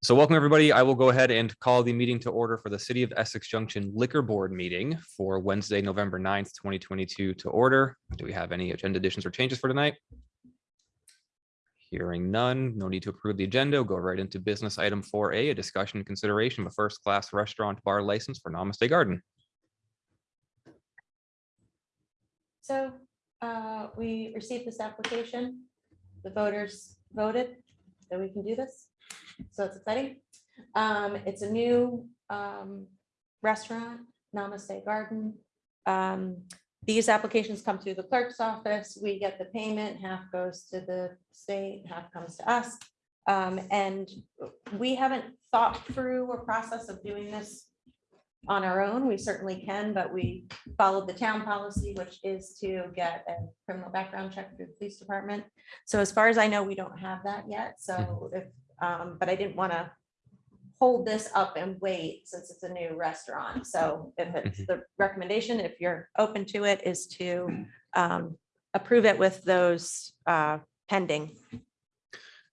So welcome, everybody. I will go ahead and call the meeting to order for the City of Essex Junction Liquor Board meeting for Wednesday, November 9th, twenty twenty-two to order. Do we have any agenda additions or changes for tonight? Hearing none, no need to approve the agenda. We'll Go right into business item four A, a discussion and consideration of a first-class restaurant bar license for Namaste Garden. So uh, we received this application. The voters voted that we can do this. So it's exciting. Um, It's a new um, restaurant, Namaste Garden. Um, These applications come through the clerk's office. We get the payment, half goes to the state, half comes to us. Um, And we haven't thought through a process of doing this on our own. We certainly can, but we followed the town policy, which is to get a criminal background check through the police department. So as far as I know, we don't have that yet. So if, um, but I didn't want to hold this up and wait since it's a new restaurant. So if it's the recommendation, if you're open to it, is to um, approve it with those uh, pending.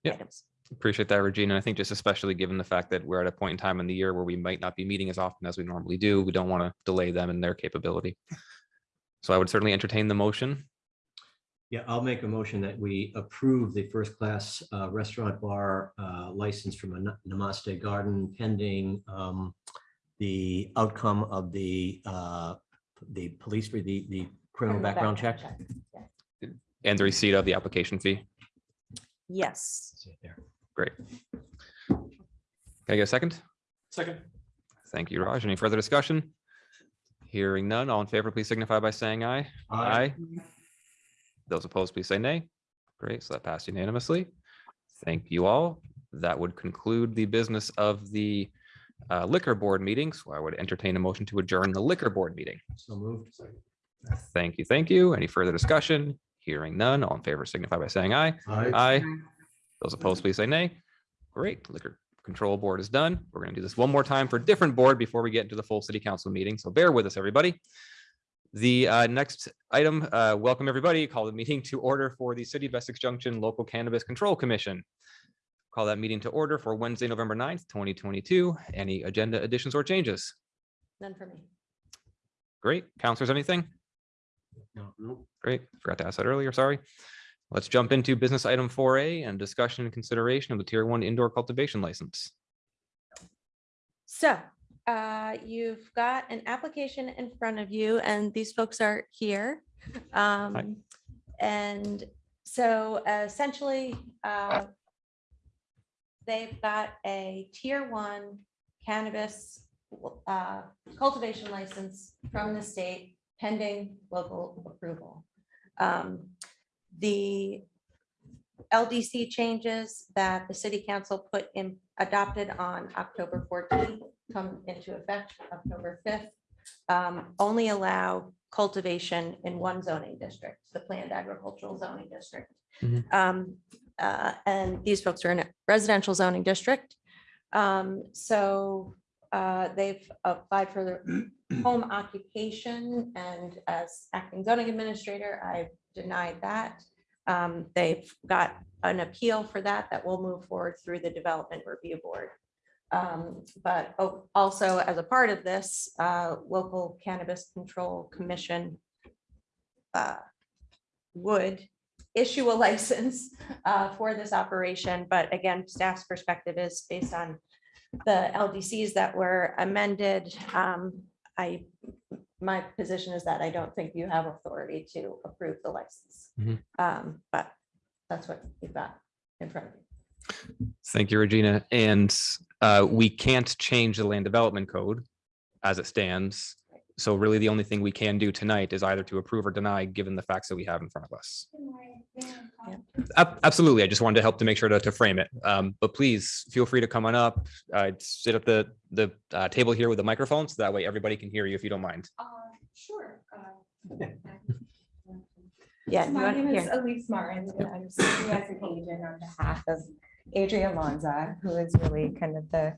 Yeah. items. Appreciate that, Regina. I think just especially given the fact that we're at a point in time in the year where we might not be meeting as often as we normally do, we don't want to delay them in their capability. So I would certainly entertain the motion. Yeah, I'll make a motion that we approve the first-class uh, restaurant bar uh, license from Nam- Namaste Garden pending um, the outcome of the, uh, the police, the, the criminal background check. Yeah. And the receipt of the application fee. Yes. That's it there. Great. Can I get a second? Second. Thank you, Raj. Any further discussion? Hearing none, all in favor, please signify by saying aye. aye. Those opposed, please say nay. Great, so that passed unanimously. Thank you all. That would conclude the business of the uh, liquor board meeting. So I would entertain a motion to adjourn the liquor board meeting. So moved. Thank you, thank you. Any further discussion? Hearing none, all in favor signify by saying aye. Aye. Aye. Those opposed, please say nay. Great, liquor control board is done. We're gonna do this one more time for a different board before we get into the full city council meeting, so bear with us, everybody. The uh, next item, uh, welcome everybody, call the meeting to order for the City of Essex Junction Local Cannabis Control Commission. Call that meeting to order for Wednesday, November 9th, twenty twenty-two. Any agenda additions or changes? None for me. Great, counselors, anything? No, no. Great, forgot to ask that earlier, sorry. Let's jump into business item four A and discussion and consideration of the tier one indoor cultivation license. So uh, you've got an application in front of you and these folks are here. Um, And so essentially, uh, they've got a tier one cannabis uh, cultivation license from the state pending local approval. Um, The LDC changes that the city council put in, adopted on October fourteenth come into effect October fifth. um, Only allow cultivation in one zoning district, the planned agricultural zoning district. Mhm. Um, uh, And these folks are in a residential zoning district. Um, So uh, they've applied for the home occupation and as acting zoning administrator, I've denied that. Um, They've got an appeal for that that will move forward through the Development Review Board. Um, But also as a part of this, uh, local cannabis control commission uh, would issue a license uh, for this operation. But again, staff's perspective is based on the LDCs that were amended. Um, I, my position is that I don't think you have authority to approve the license. Mhm. Um, But that's what you've got in front of you. Thank you, Regina. And uh, we can't change the land development code as it stands. So really, the only thing we can do tonight is either to approve or deny, given the facts that we have in front of us. Ab- Absolutely. I just wanted to help to make sure to, to frame it. Um, But please feel free to come on up, uh, sit at the, the uh, table here with the microphone, so that way everybody can hear you if you don't mind. Sure. Yeah. you My want- name is here. Elise Martin. and I'm serving as an agent on behalf of Adrian Lanza, who is really kind of the,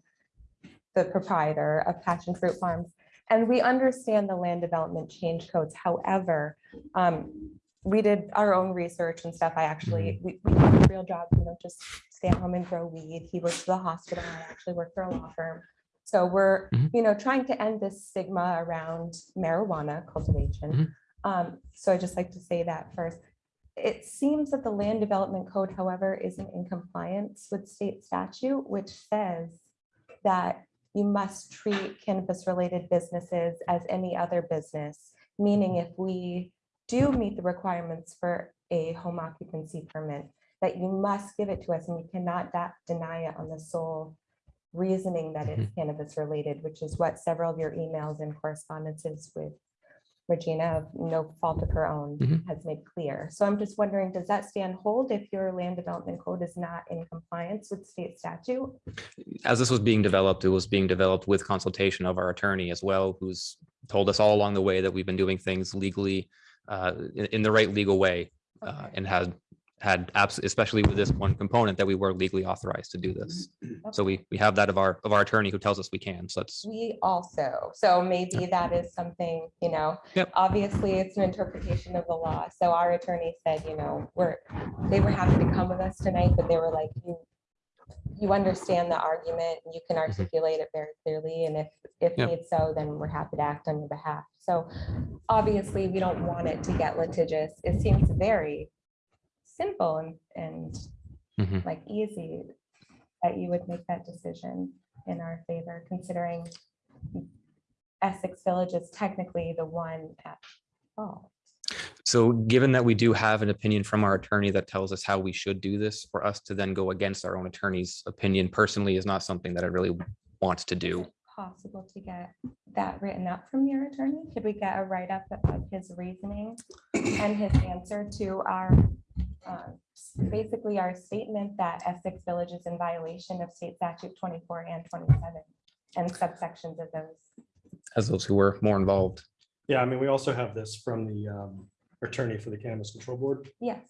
the proprietor of Passion Fruit Farms. And we understand the land development change codes. However, um, we did our own research and stuff. I actually, we, we have a real job, you know, just stay at home and grow weed. He works for the hospital. I actually work for a law firm. So we're, Mhm. you know, trying to end this stigma around marijuana cultivation. Um, so I just like to say that first. It seems that the land development code, however, isn't in compliance with state statute, which says that you must treat cannabis-related businesses as any other business. Meaning mm-hmm. if we do meet the requirements for a home occupancy permit, that you must give it to us and you cannot deny it on the sole reasoning that it's mm-hmm. cannabis-related, which is what several of your emails and correspondences with Regina, of no fault of her own, Mhm. has made clear. So I'm just wondering, does that stand hold if your land development code is not in compliance with state statute? As this was being developed, it was being developed with consultation of our attorney as well, who's told us all along the way that we've been doing things legally uh, in, in the right legal way uh, Okay. and had had abs, especially with this one component that we were legally authorized to do this. Mm-hmm. So we we have that of our of our attorney who tells us we can. So that's We also, so maybe that is something, you know, Yep. obviously it's an interpretation of the law. So our attorney said, you know, we're, they were happy to come with us tonight, but they were like, you, you understand the argument, and you can mm-hmm. articulate it very clearly, and if, if Yep. need so, then we're happy to act on your behalf. So obviously, we don't want it to get litigious. It seems very simple and, and Mhm. like easy that you would make that decision in our favor, considering Essex Village is technically the one at fault. So given that we do have an opinion from our attorney that tells us how we should do this, for us to then go against our own attorney's opinion personally is not something that I really want to do. Possible to get that written up from your attorney? Could we get a write-up of his reasoning and his answer to our, uh, basically our statement that Essex Village is in violation of state statute twenty-four and twenty-seven and subsections of those? As those who were more involved. Yeah, I mean, we also have this from the um, attorney for the Cannabis Control Board, Yes,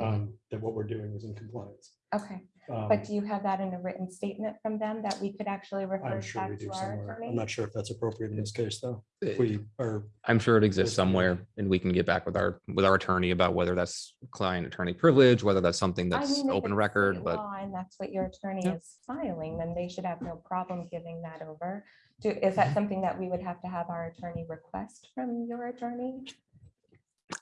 um, that what we're doing is in compliance. okay. Um, But do you have that in a written statement from them that we could actually refer I'm sure we back do to our somewhere. I'm attorney? not sure if that's appropriate in this case, though. If Eh, we are, I'm sure it exists Yes, somewhere and we can get back with our, with our attorney about whether that's client attorney privilege, whether that's something I that's mean, if open it's record, state but law And that's what your attorney Yeah. is filing, then they should have no problem giving that over. Do, is that something that we would have to have our attorney request from your attorney?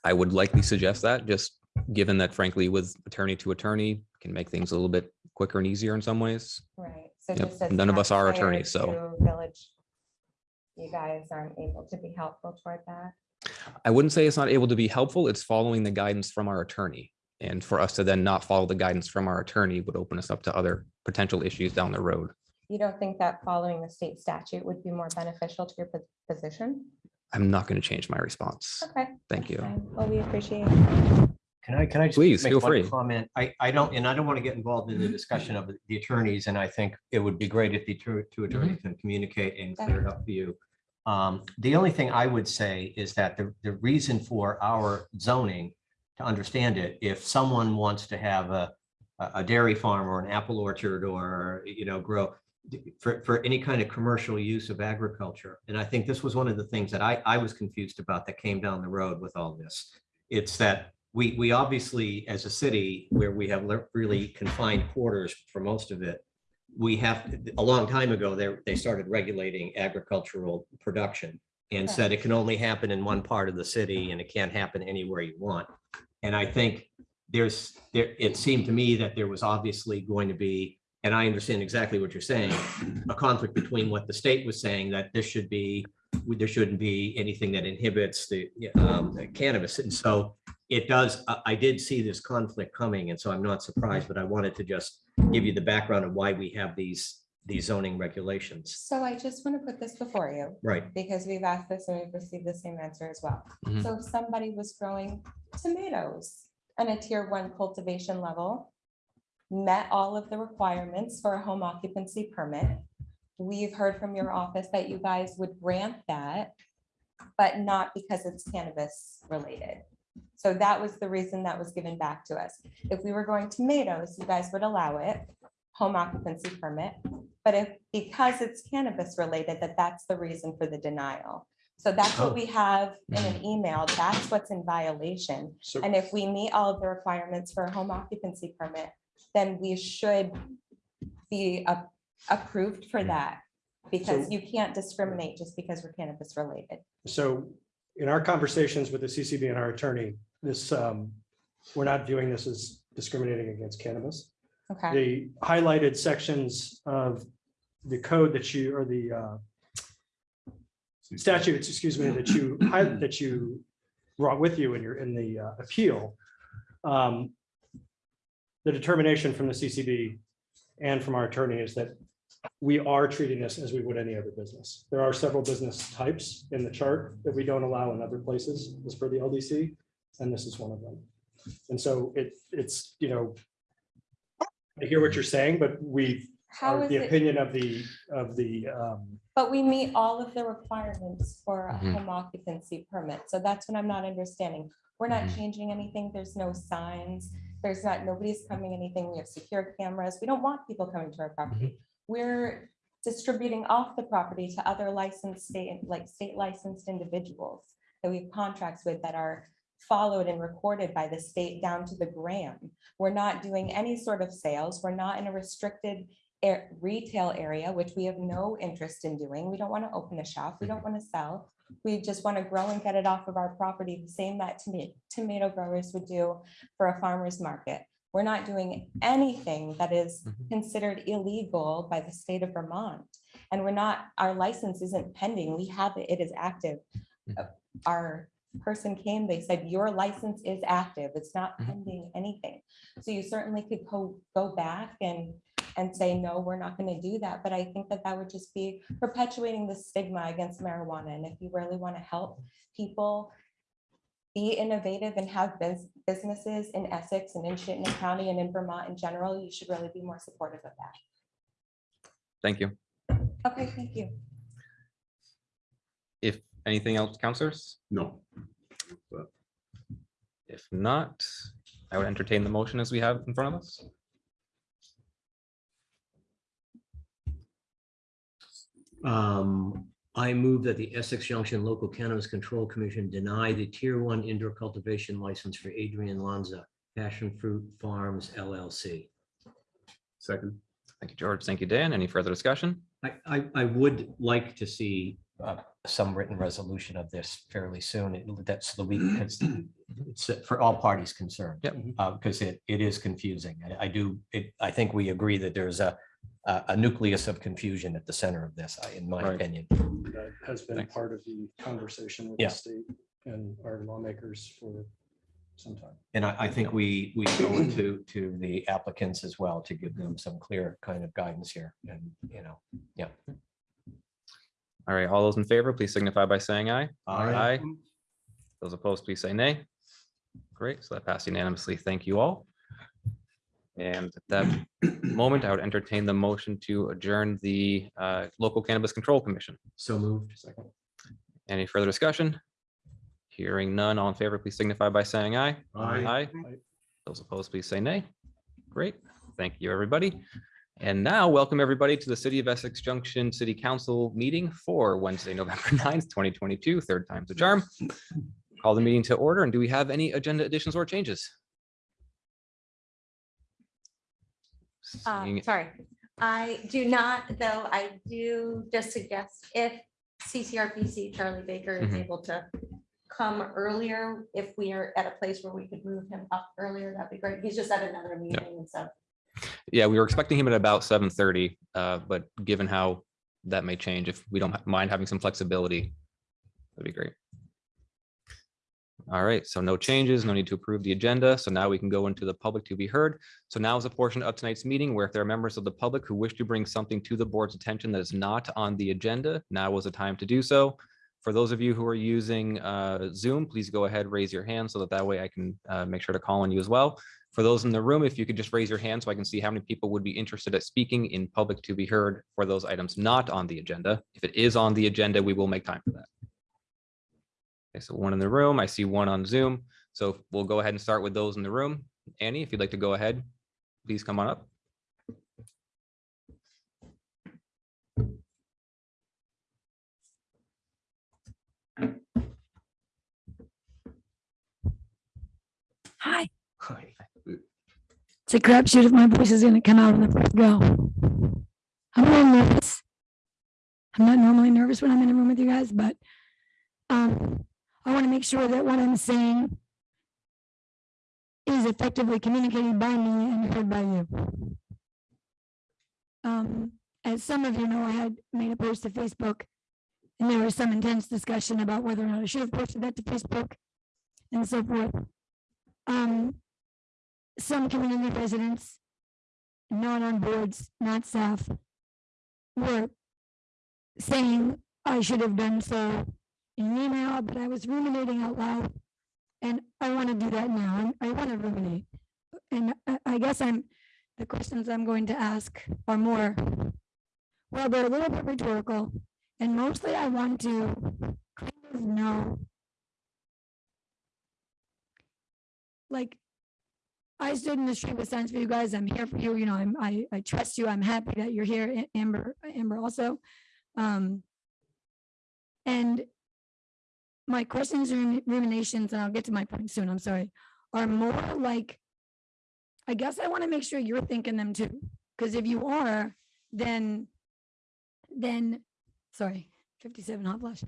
I would likely suggest that, just given that frankly, with attorney to attorney can make things a little bit quicker and easier in some ways. Right. so Yep, just none of us are attorneys, so- Village. You guys aren't able to be helpful toward that. I wouldn't say it's not able to be helpful. It's following the guidance from our attorney. And for us to then not follow the guidance from our attorney would open us up to other potential issues down the road. You don't think that following the state statute would be more beneficial to your position? I'm not going to change my response. Okay. Thank you. fine. Well, we appreciate it. Can I, can I? just Please, make feel one free. Comment, I, I don't, and I don't want to get involved in the discussion of the attorneys, and I think it would be great if the two, two attorneys can communicate and clear it up for you. Um, the only thing I would say is that the, the reason for our zoning, to understand it, if someone wants to have a, a a dairy farm or an apple orchard or, you know, grow for, for any kind of commercial use of agriculture. And I think this was one of the things that I, I was confused about that came down the road with all this. It's that we, we obviously, as a city where we have really confined quarters for most of it, we have, a long time ago, they, they started regulating agricultural production and said it can only happen in one part of the city and it can't happen anywhere you want. And I think there's, there, it seemed to me that there was obviously going to be, and I understand exactly what you're saying, a conflict between what the state was saying that this should be, there shouldn't be anything that inhibits the um, cannabis. And so it does, I, I did see this conflict coming, and so I'm not surprised, but I wanted to just give you the background of why we have these, these zoning regulations. So I just want to put this before you. Right. because we've asked this and we've received the same answer as well. Mhm. So if somebody was growing tomatoes on a tier one cultivation level, met all of the requirements for a home occupancy permit, we've heard from your office that you guys would grant that, but not because it's cannabis related. So that was the reason that was given back to us. If we were growing tomatoes, you guys would allow it, home occupancy permit. But if, because it's cannabis related, that that's the reason for the denial. So that's Oh. what we have in an mm. email. That's what's in violation. So, And if we meet all of the requirements for a home occupancy permit, then we should be a- approved for that. Because So- you can't discriminate just because we're cannabis related. so in our conversations with the CCB and our attorney, this, um, we're not viewing this as discriminating against cannabis. Okay, the highlighted sections of the code that you, or the uh, statutes, excuse me, that you, hi- that you brought with you in your, in the uh, appeal. um, The determination from the CCB and from our attorney is that we are treating this as we would any other business. There are several business types in the chart that we don't allow in other places, as for the LDC, and this is one of them. And so it, it's, you know, I hear what you're saying, but we how are is the it, opinion of the, of the, um, but we meet all of the requirements for a Mhm. home occupancy permit. So that's what I'm not understanding. We're not Mhm. changing anything. There's no signs. There's not, nobody's coming anything. We have secure cameras. We don't want people coming to our property. We're distributing off the property to other licensed state, like state licensed individuals that we have contracts with that are followed and recorded by the state down to the gram. We're not doing any sort of sales. We're not in a restricted air, retail area, which we have no interest in doing. We don't want to open a shop. We don't mm-hmm. want to sell. We just want to grow and get it off of our property, the same that tomato, tomato growers would do for a farmer's market. We're not doing anything that is Mhm. considered illegal by the state of Vermont. And we're not, our license isn't pending. We have it, it is active. Mhm. Uh, Our person came, they said, your license is active. It's not Mhm. pending anything. So you certainly could go, go back and, and say, no, we're not going to do that. But I think that that would just be perpetuating the stigma against marijuana. And if you really want to help people be innovative and have bus- businesses in Essex and in Chittenden County and in Vermont in general, you should really be more supportive of that. Thank you. Okay, thank you. If anything else, counselors? No. If not, I would entertain the motion as we have in front of us. Um, I move that the Essex Junction Local Cannabis Control Commission deny the Tier One Indoor Cultivation License for Adrian Lanza, Passion Fruit Farms LLC. Second. Thank you, George. Thank you, Dan. Any further discussion? I, I, I would like to see uh, some written resolution of this fairly soon. It- That's the week, it's, it's for all parties concerned. Yep. Uh, because it, it is confusing. I, I do, it, I think we agree that there's a, a a nucleus of confusion at the center of this, in my Right. opinion. that has been Thanks. part of the conversation with Yeah. the state and our lawmakers for some time. And I, I think we, we go to, to the applicants as well to give them some clear kind of guidance here and, you know. Yeah. All right, all those in favor, please signify by saying aye. Aye. Aye. Those opposed, please say nay. Great, so that passed unanimously. Thank you all. And at that moment, I would entertain the motion to adjourn the uh, Local Cannabis Control Commission. So moved. Second. Any further discussion? Hearing none, all in favor, please signify by saying aye. Aye. Aye. Those opposed, please say nay. Great, thank you, everybody. And now, welcome everybody to the City of Essex Junction City Council meeting for Wednesday, November 9th, 2022, third time's a charm. Call the meeting to order, and do we have any agenda additions or changes? Uh, Seeing- sorry, I do not, though, I do just suggest if CCRPC Charlie Baker is Mhm. able to come earlier, if we are at a place where we could move him up earlier, that'd be great. He's just at another meeting and so. Yeah, we were expecting him at about seven thirty, uh, but given how that may change, if we don't mind having some flexibility, that'd be great. All right, so no changes, no need to approve the agenda. So now we can go into the public to be heard. So now is a portion of tonight's meeting where if there are members of the public who wish to bring something to the board's attention that is not on the agenda, now was the time to do so. For those of you who are using uh, Zoom, please go ahead, raise your hand so that that way I can uh, make sure to call on you as well. For those in the room, if you could just raise your hand so I can see how many people would be interested at speaking in public to be heard for those items not on the agenda. If it is on the agenda, we will make time for that. Okay, so one in the room, I see one on Zoom. So we'll go ahead and start with those in the room. Annie, if you'd like to go ahead, please come on up. Hi. Hi. It's a crapshoot if my voice is going to come out of the first go. I'm a little nervous. I'm not normally nervous when I'm in a room with you guys, but um, I want to make sure that what I'm saying is effectively communicated by me and heard by you. Um, as some of you know, I had made a post to Facebook and there was some intense discussion about whether or not I should have posted that to Facebook and so forth. Um, some community residents, not on boards, not staff, were saying I should have done so in an email, but I was ruminating out loud. And I want to do that now. I want to ruminate. And I, I guess I'm, the questions I'm going to ask are more, well, they're a little bit rhetorical. And mostly I want to kind of know. Like, I stood in the street with signs for you guys. I'm here for you. You know, I'm, I, I trust you. I'm happy that you're here, Amber, Amber also. Um, and my questions and ruminations, and I'll get to my point soon, I'm sorry, are more like, I guess I want to make sure you're thinking them too. Because if you are, then, then, sorry, 57 hot flash.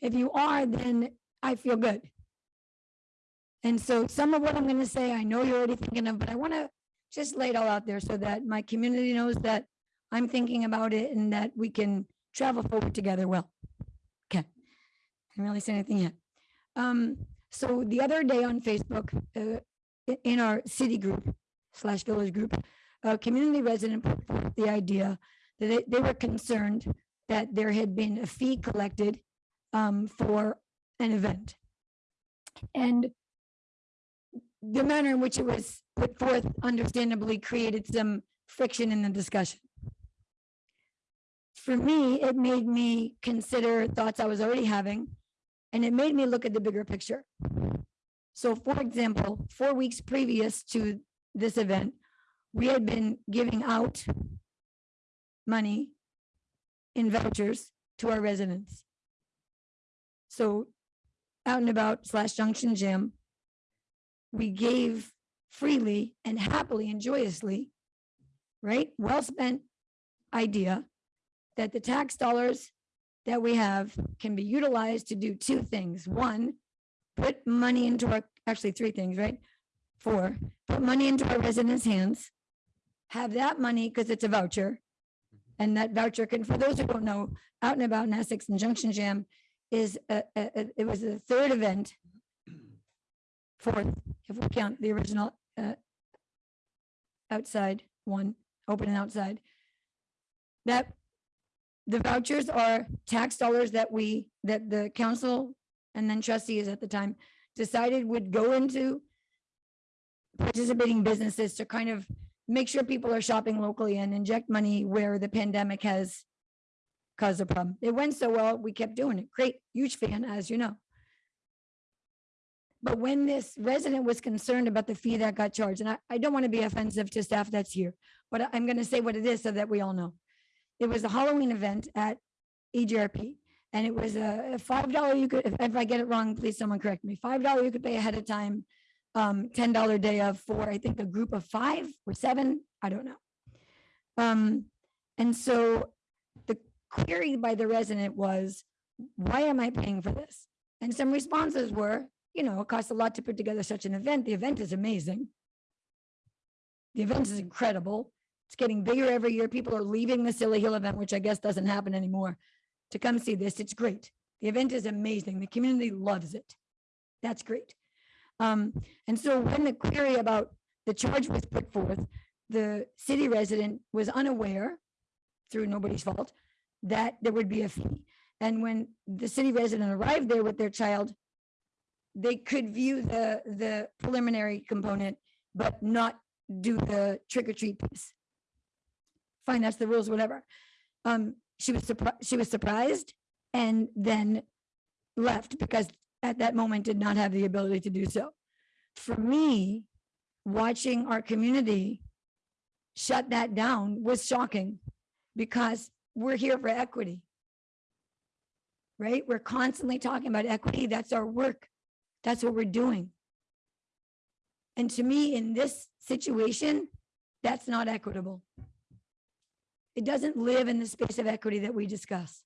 If you are, then I feel good. And so some of what I'm going to say, I know you're already thinking of, but I want to just lay it all out there so that my community knows that I'm thinking about it and that we can travel forward together well. Can't really say anything yet. Um, so the other day on Facebook, uh, in our city group slash village group, a community resident put forth the idea that they, they were concerned that there had been a fee collected um, for an event. And the manner in which it was put forth understandably created some friction in the discussion. For me, it made me consider thoughts I was already having, and it made me look at the bigger picture. So for example, four weeks previous to this event, we had been giving out money in vouchers to our residents. So out and about slash junction Jam, we gave freely and happily and joyously, right? Well spent idea that the tax dollars that we have can be utilized to do two things. One, put money into our, actually three things, right? Four, put money into our residents' hands, have that money because it's a voucher. And that voucher can, for those who don't know, out and about in Essex and Junction Jam is, a- a- a- it was the third event. Fourth, if we count the original uh, outside one, open and outside. That the vouchers are tax dollars that we, that the council and then trustees at the time decided would go into participating businesses to kind of make sure people are shopping locally and inject money where the pandemic has caused a problem. It went so well, we kept doing it. Great, huge fan, as you know. But when this resident was concerned about the fee that got charged, and I, I don't want to be offensive to staff that's here, but I'm going to say what it is so that we all know. It was a Halloween event at EJRP. And it was a a five dollar, you could, if, if I get it wrong, please someone correct me. Five dollar you could pay ahead of time. Um, ten dollar day of for, I think, a group of five or seven, I don't know. Um, and so the query by the resident was, why am I paying for this? And some responses were, you know, it costs a lot to put together such an event. The event is amazing. The event is incredible. It's getting bigger every year. People are leaving the Silly Hill event, which I guess doesn't happen anymore, to come see this. It's great. The event is amazing. The community loves it. That's great. Um, and so when the query about the charge was put forth, the city resident was unaware, through nobody's fault, that there would be a fee. And when the city resident arrived there with their child, they could view the, the preliminary component, but not do the trick or treat piece. That's the rules, whatever. Um, she was surprised, she was surprised and then left because at that moment did not have the ability to do so. For me, watching our community shut that down was shocking because we're here for equity. Right? We're constantly talking about equity. That's our work. That's what we're doing. And to me, in this situation, that's not equitable. It doesn't live in the space of equity that we discuss.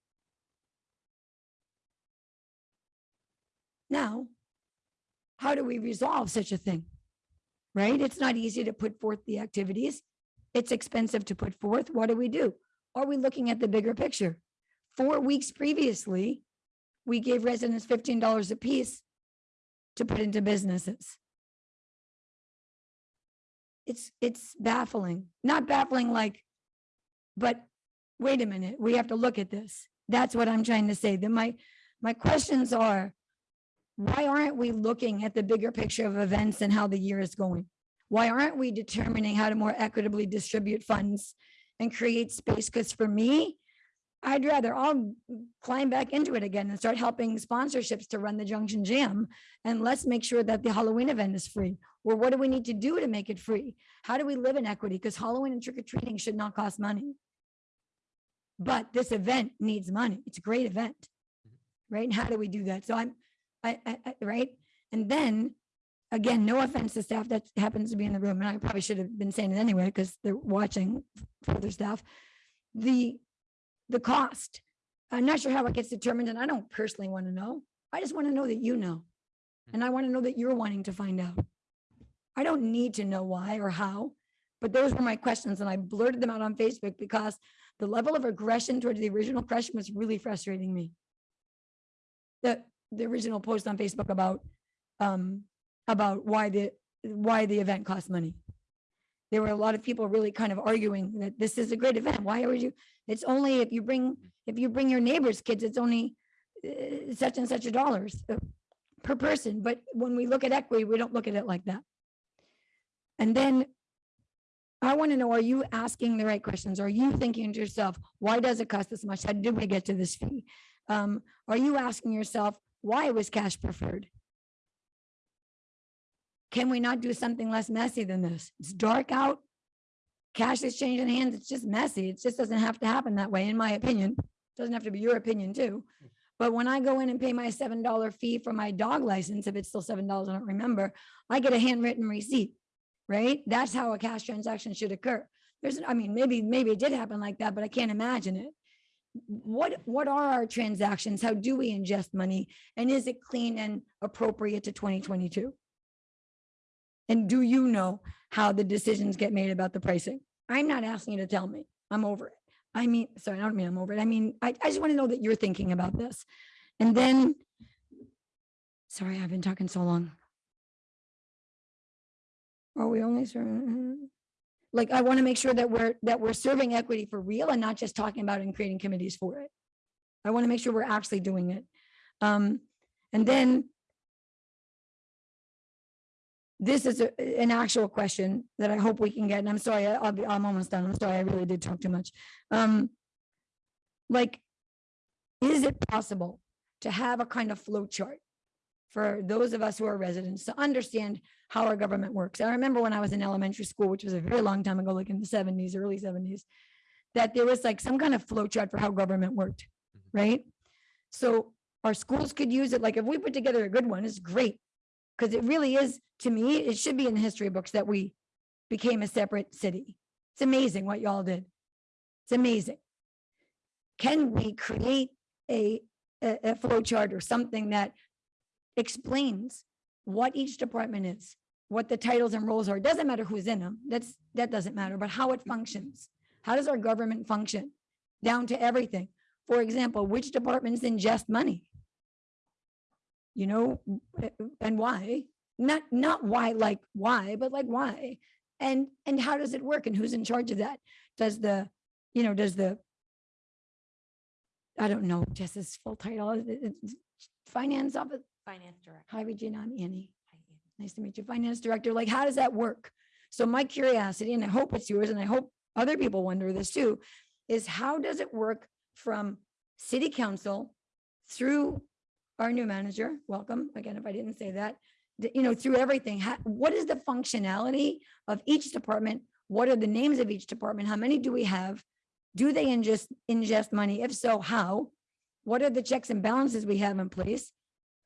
Now, how do we resolve such a thing? Right? It's not easy to put forth the activities. It's expensive to put forth. What do we do? Are we looking at the bigger picture? Four weeks previously, we gave residents fifteen dollars apiece to put into businesses. It's, it's baffling, not baffling like, but wait a minute, we have to look at this. That's what I'm trying to say. That my, my questions are, why aren't we looking at the bigger picture of events and how the year is going? Why aren't we determining how to more equitably distribute funds and create space? Because for me, I'd rather I'll climb back into it again and start helping sponsorships to run the Junction Jam. And let's make sure that the Halloween event is free. Or what do we need to do to make it free? How do we live in equity? Because Halloween and trick or treating should not cost money. But this event needs money. It's a great event. Mm-hmm. Right? And how do we do that? So I'm, I, I, I- right? And then, again, no offense to staff that happens to be in the room, and I probably should have been saying it anyway, because they're watching further staff. The, the cost. I'm not sure how it gets determined, and I don't personally want to know. I just want to know that you know. And I want to know that you're wanting to find out. I don't need to know why or how, but those were my questions, and I blurted them out on Facebook because the level of aggression towards the original question was really frustrating me. The, the original post on Facebook about, um, about why the, why the event costs money. There were a lot of people really kind of arguing that this is a great event. Why would you, it's only if you bring, if you bring your neighbor's kids, it's only uh, such and such a dollars uh, per person. But when we look at equity, we don't look at it like that. And then I want to know, are you asking the right questions? Are you thinking to yourself, why does it cost this much? How did we get to this fee? Um, are you asking yourself, why was cash preferred? Can we not do something less messy than this? It's dark out. Cash is changing hands. It's just messy. It just doesn't have to happen that way, in my opinion. Doesn't have to be your opinion too. But when I go in and pay my seven dollar fee for my dog license, if it's still seven dollars, I don't remember, I get a handwritten receipt, right? That's how a cash transaction should occur. There's, I mean, maybe, maybe it did happen like that, but I can't imagine it. What, what are our transactions? How do we ingest money? And is it clean and appropriate to twenty twenty-two? And do you know how the decisions get made about the pricing? I'm not asking you to tell me. I'm over it. I mean, sorry, I don't mean I'm over it. I mean, I, I just want to know that you're thinking about this. And then, sorry, I've been talking so long. Are we only serving? Like, I want to make sure that we're, that we're serving equity for real and not just talking about it and creating committees for it. I want to make sure we're actually doing it. Um, and then this is a- an actual question that I hope we can get, and I'm sorry, I'll be, I'm almost done. I'm sorry, I really did talk too much. Um, like, is it possible to have a kind of flow chart for those of us who are residents to understand how our government works? I remember when I was in elementary school, which was a very long time ago, like in the seventies, early seventies, that there was like some kind of flow chart for how government worked, right? So our schools could use it, like if we put together a good one, it's great. Because it really is, to me, it should be in the history books that we became a separate city. It's amazing what y'all did. It's amazing. Can we create a, a, a flow chart or something that explains what each department is, what the titles and roles are? It doesn't matter who's in them. That's, that doesn't matter, but how it functions. How does our government function? Down to everything. For example, which departments ingest money? You know, uh, and why? Not, not why, like why, but like why? And, and how does it work and who's in charge of that? Does the, you know, does the, I don't know, Jess's full title, is finance office, Finance director. hi Regina, I'm Annie. Nice to meet you, finance director. Like, how does that work? So my curiosity, and I hope it's yours, and I hope other people wonder this too, is how does it work from city council through our new manager? Welcome, again, if I didn't say that, you know, through everything. What is the functionality of each department? What are the names of each department? How many do we have? Do they ingest, ingest money? If so, how? What are the checks and balances we have in place?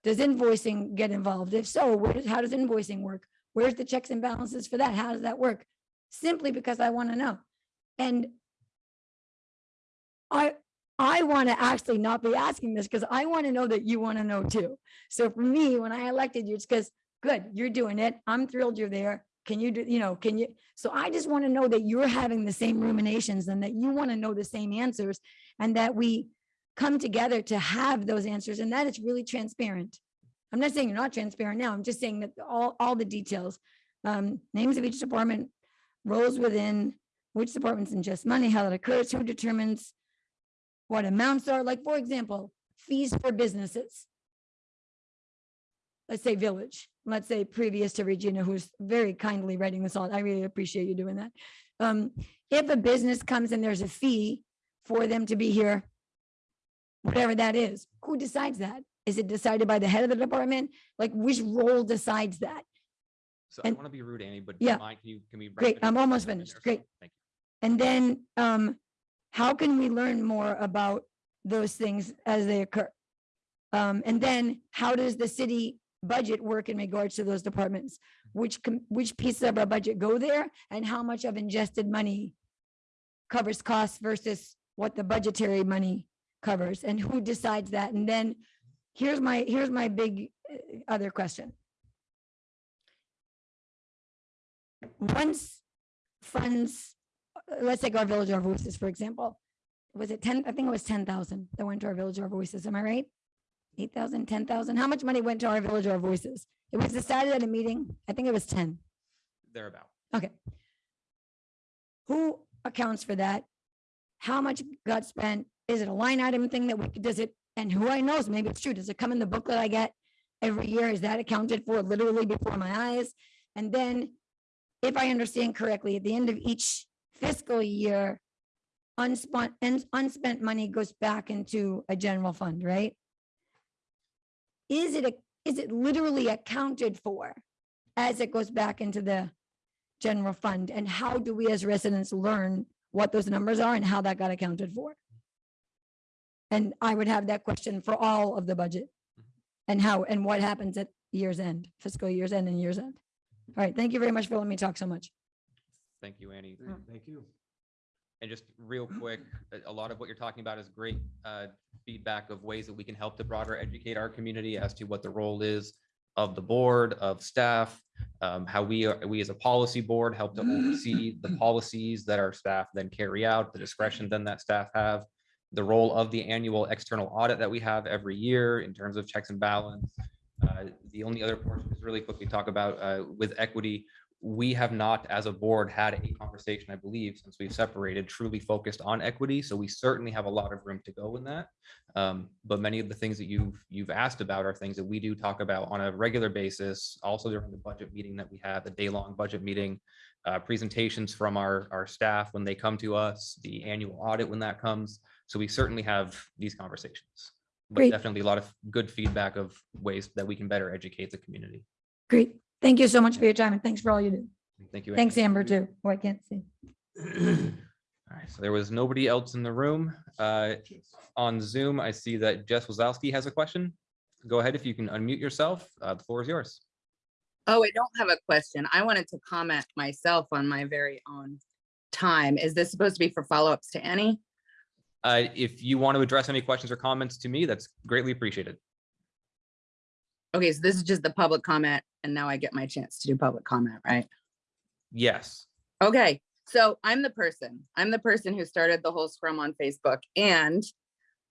Does invoicing get involved? If so, where how does invoicing work? Where's the checks and balances for that? How does that work? Simply because I want to know. And I, I want to actually not be asking this because I want to know that you want to know too. So for me, when I elected you, it's because, good, you're doing it. I'm thrilled you're there. Can you do, you know, can you? So I just want to know that you're having the same ruminations and that you want to know the same answers and that we come together to have those answers and that it's really transparent. I'm not saying you're not transparent now. I'm just saying that all, all the details, um, names of each department, roles within, which departments ingest money, how that occurs, who determines what amounts are, like, for example, fees for businesses. Let's say village, let's say previous to Regina, who's very kindly writing this all. I really appreciate you doing that. Um, if a business comes and there's a fee for them to be here, whatever that is, who decides that? Is it decided by the head of the department? Like which role decides that? So I And- don't want to be rude, Annie, but Yeah. mind, can you, can we? Great, I'm almost finished. Great. Thank you. And then, um, how can we learn more about those things as they occur? Um, and then how does the city budget work in regards to those departments? Which, which pieces of our budget go there and how much of ingested money covers costs versus what the budgetary money covers and who decides that? And then here's my, here's my big uh, other question. Once funds let's take our Village of Our Voices, for example. Was it ten, I think it was ten thousand that went to our Village of Our Voices, am I right? Eight thousand, ten thousand, how much money went to our Village of Our Voices? It was decided at a meeting, I think it was ten, Thereabout. okay. Who accounts for that? How much got spent? Is it a line item thing that we, does it, and who I knows, maybe it's true, does it come in the booklet I get every year? Is that accounted for literally before my eyes? And then, if I understand correctly, at the end of each fiscal year, unspent, unspent money goes back into a general fund, right? Is it, a is it literally accounted for as it goes back into the general fund? And how do we as residents learn what those numbers are and how that got accounted for? And I would have that question for all of the budget. Mm-hmm. And how, and what happens at year's end, fiscal year's end and year's end. All right, thank you very much for letting me talk so much. Thank you, Annie. Thank you. And just real quick, a- a lot of what you're talking about is great uh, feedback of ways that we can help to broader educate our community as to what the role is of the board, of staff, um, how we are, we as a policy board help to oversee the policies that our staff then carry out, the discretion then that staff have, the role of the annual external audit that we have every year in terms of checks and balance. Uh, The only other portion is really quickly talk about uh, with equity, we have not, as a board, had a conversation, I believe, since we've separated, truly focused on equity. So we certainly have a lot of room to go in that. Um, But many of the things that you've, you've asked about are things that we do talk about on a regular basis, also during the budget meeting that we have, the day-long budget meeting, uh, presentations from our, our staff when they come to us, the annual audit when that comes. So we certainly have these conversations. But Great. definitely a lot of good feedback of ways that we can better educate the community. Great. Thank you so much for your time and thanks for all you do. Thank you. Thanks, Amber, too. Oh, I can't see. All right, so there was nobody else in the room. Uh, On Zoom, I see that Jess Wazowski has a question. Go ahead if you can unmute yourself. Uh, The floor is yours. Oh, I don't have a question. I wanted to comment myself on my very own time. Is this supposed to be for follow-ups to Annie? Uh, If you want to address any questions or comments to me, that's greatly appreciated. Okay, so this is just the public comment and now I get my chance to do public comment, right? Yes. Okay, so I'm the person, I'm the person who started the whole scrum on Facebook and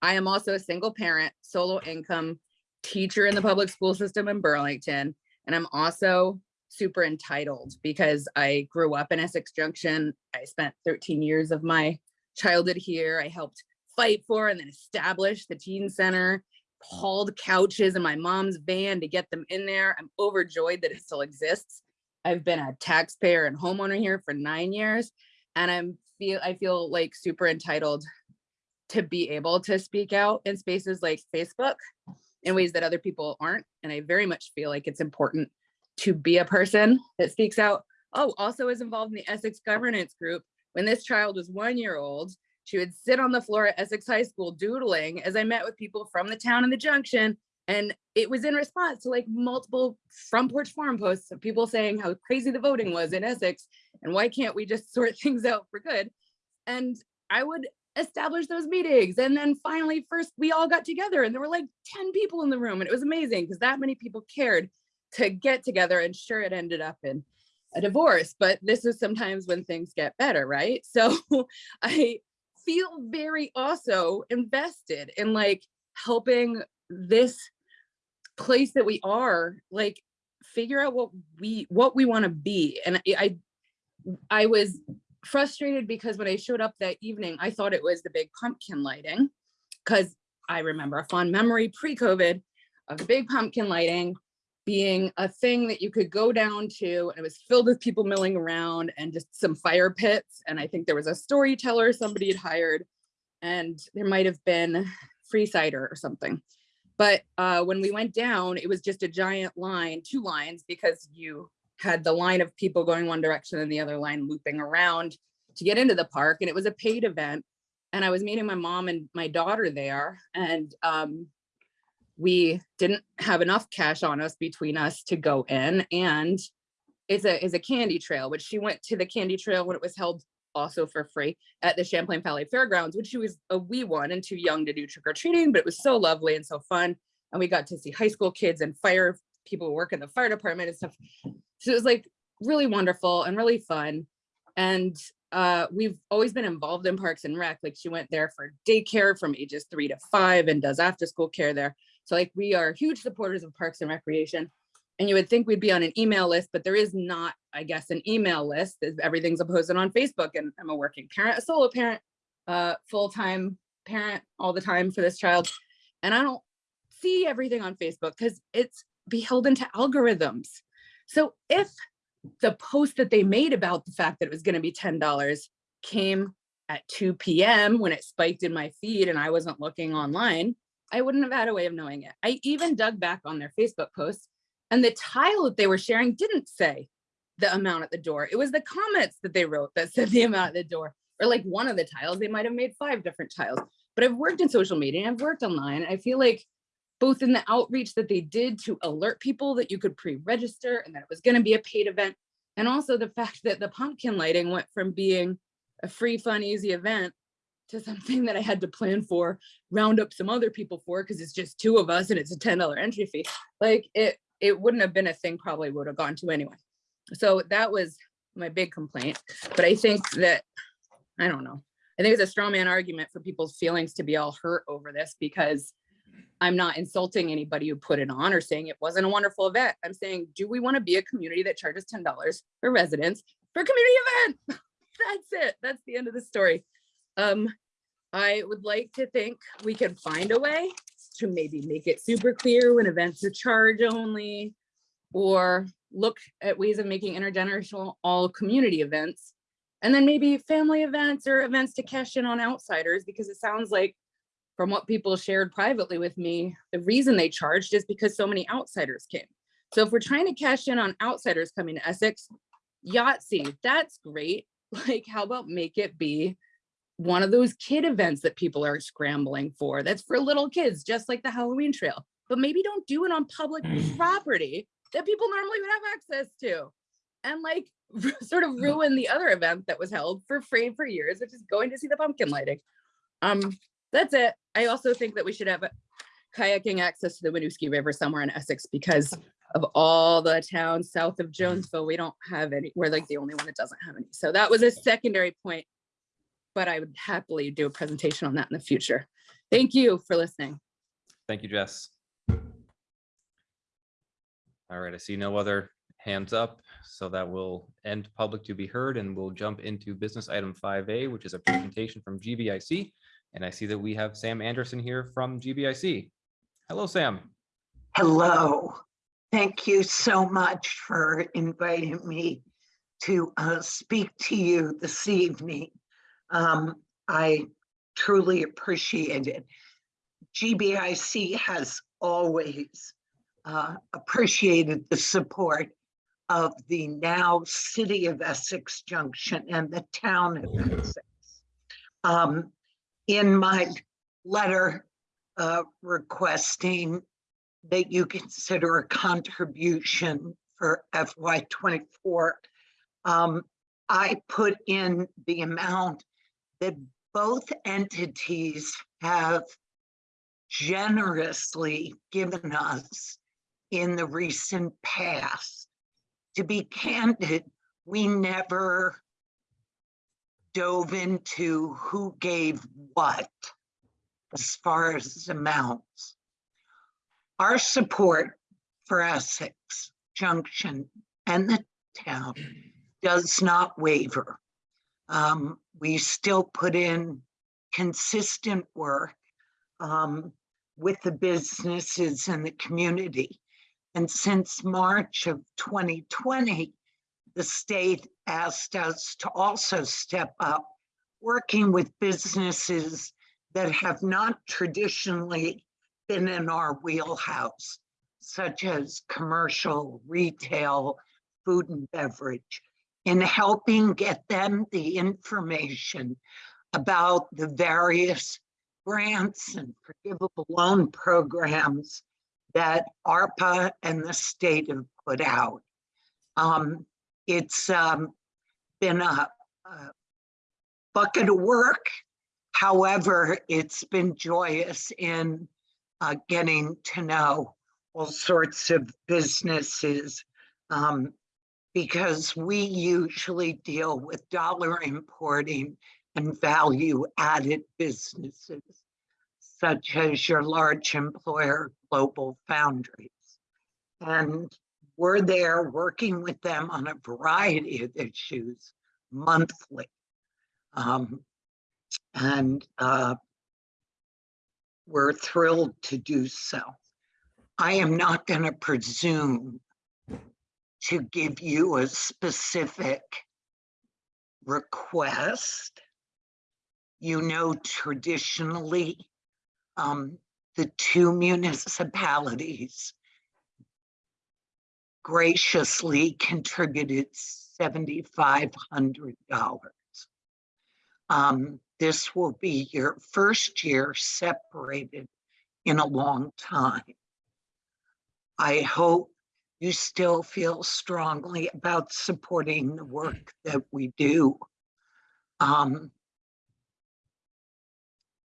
I am also a single parent, solo income teacher in the public school system in Burlington. And I'm also super entitled because I grew up in Essex Junction. I spent 13 years of my childhood here. I helped fight for and then establish the teen center, hauled couches in my mom's van to get them in there. I'm overjoyed that it still exists. I've been a taxpayer and homeowner here for nine years, and I'm feel I feel like super entitled to be able to speak out in spaces like Facebook in ways that other people aren't. And I very much feel like it's important to be a person that speaks out. Oh, also is involved in the Essex governance group. When this child was one year old, she would sit on the floor at Essex High School doodling as I met with people from the town and the junction And it was in response to like multiple front porch forum posts of people saying how crazy the voting was in Essex and why can't we just sort things out for good? And I would establish those meetings. And then finally, first, we all got together and there were like 10 people in the room. And it was amazing because that many people cared to get together. And sure, it ended up in a divorce, but this is sometimes when things get better, right? So I feel very also invested in like helping this place that we are like figure out what we what we want to be. And I, I was frustrated because when i showed up that evening i thought it was the big pumpkin lighting because i remember a fond memory pre-covid of the big pumpkin lighting being a thing that you could go down to and it was filled with people milling around and just some fire pits and i think there was a storyteller somebody had hired and there might have been free cider or something but uh, when we went down, it was just a giant line, two lines, because you had the line of people going one direction and the other line looping around to get into the park. And it was a paid event. And I was meeting my mom and my daughter there. And um, we didn't have enough cash on us between us to go in. And it's a, it's a candy trail, which she went to the candy trail when it was held also for free at the Champlain Valley Fairgrounds, which she was a wee one and too young to do trick or treating, but it was so lovely and so fun. And we got to see high school kids and fire people who work in the fire department and stuff. So it was like really wonderful and really fun. And uh, we've always been involved in Parks and Rec. Like she went there for daycare from ages three to five and does after school care there. So like we are huge supporters of Parks and Recreation. And you would think we'd be on an email list, but there is not, I guess, an email list. Everything's posted on Facebook and I'm a working parent, a solo parent, uh, full-time parent all the time for this child. And I don't see everything on Facebook because it's beholden to algorithms. So if the post that they made about the fact that it was going to be $10 came at 2 p.m. when it spiked in my feed and I wasn't looking online, I wouldn't have had a way of knowing it. I even dug back on their Facebook posts and the tile that they were sharing didn't say the amount at the door. It was the comments that they wrote that said the amount at the door or like one of the tiles. They might have made five different tiles, but I've worked in social media. And I've worked online. I feel like both in the outreach that they did to alert people that you could pre-register and that it was going to be a paid event. And also the fact that the pumpkin lighting went from being a free, fun, easy event to something that I had to plan for, round up some other people for, because it's just two of us and it's a $10 entry fee. Like it, it wouldn't have been a thing probably would have gone to anyway. So that was my big complaint. But I think that, I don't know. I think it's a straw man argument for people's feelings to be all hurt over this because I'm not insulting anybody who put it on or saying it wasn't a wonderful event. I'm saying, do we want to be a community that charges $10 for residents for community event? That's it. That's the end of the story. Um, I would like to think we can find a way to maybe make it super clear when events are charge only or look at ways of making intergenerational all community events and then maybe family events or events to cash in on outsiders because it sounds like from what people shared privately with me, the reason they charged is because so many outsiders came. So if we're trying to cash in on outsiders coming to Essex, Yahtzee, that's great. Like, how about make it be one of those kid events that people are scrambling for? That's for little kids, just like the Halloween trail. But maybe don't do it on public mm. property that people normally would have access to. And like sort of mm. ruin the other event that was held for free for years, which is going to see the pumpkin lighting. Um, that's it. I also think that we should have kayaking access to the Winooski River somewhere in Essex because of all the towns south of mm. Jonesville, we don't have any. We're like the only one that doesn't have any. So that was a secondary point, but I would happily do a presentation on that in the future. Thank you for listening. Thank you, Jess. All right, I see no other hands up, so that will end public to be heard and we'll jump into business item five A, which is a presentation from GBIC. And I see that we have Sam Anderson here from GBIC. Hello, Sam. Hello. Thank you so much for inviting me to uh, speak to you this evening. Um, I truly appreciate it. GBIC has always uh, appreciated the support of the now city of Essex Junction and the town of Essex. Um, in my letter uh, requesting that you consider a contribution for FY twenty-four. Um, I put in the amount that both entities have generously given us in the recent past. To be candid, we never dove into who gave what as far as amounts. Our support for Essex Junction and the town does not waver. Um, we still put in consistent work um, with the businesses and the community. And since March of 2020, the state asked us to also step up, working with businesses that have not traditionally been in our wheelhouse, such as commercial, retail, food and beverage, in helping get them the information about the various grants and forgivable loan programs that ARPA and the state have put out. Um, it's um, been a, a bucket of work. However, it's been joyous in uh, getting to know all sorts of businesses um, because we usually deal with dollar importing and value added businesses such as your large employer global foundries. And we're there working with them on a variety of issues monthly. Um, and uh, we're thrilled to do so. I am not going to presume to give you a specific request. You know, traditionally, um, the two municipalities graciously contributed seventy-five hundred dollars. Um, this will be your first year separated in a long time. I hope you still feel strongly about supporting the work that we do. Um,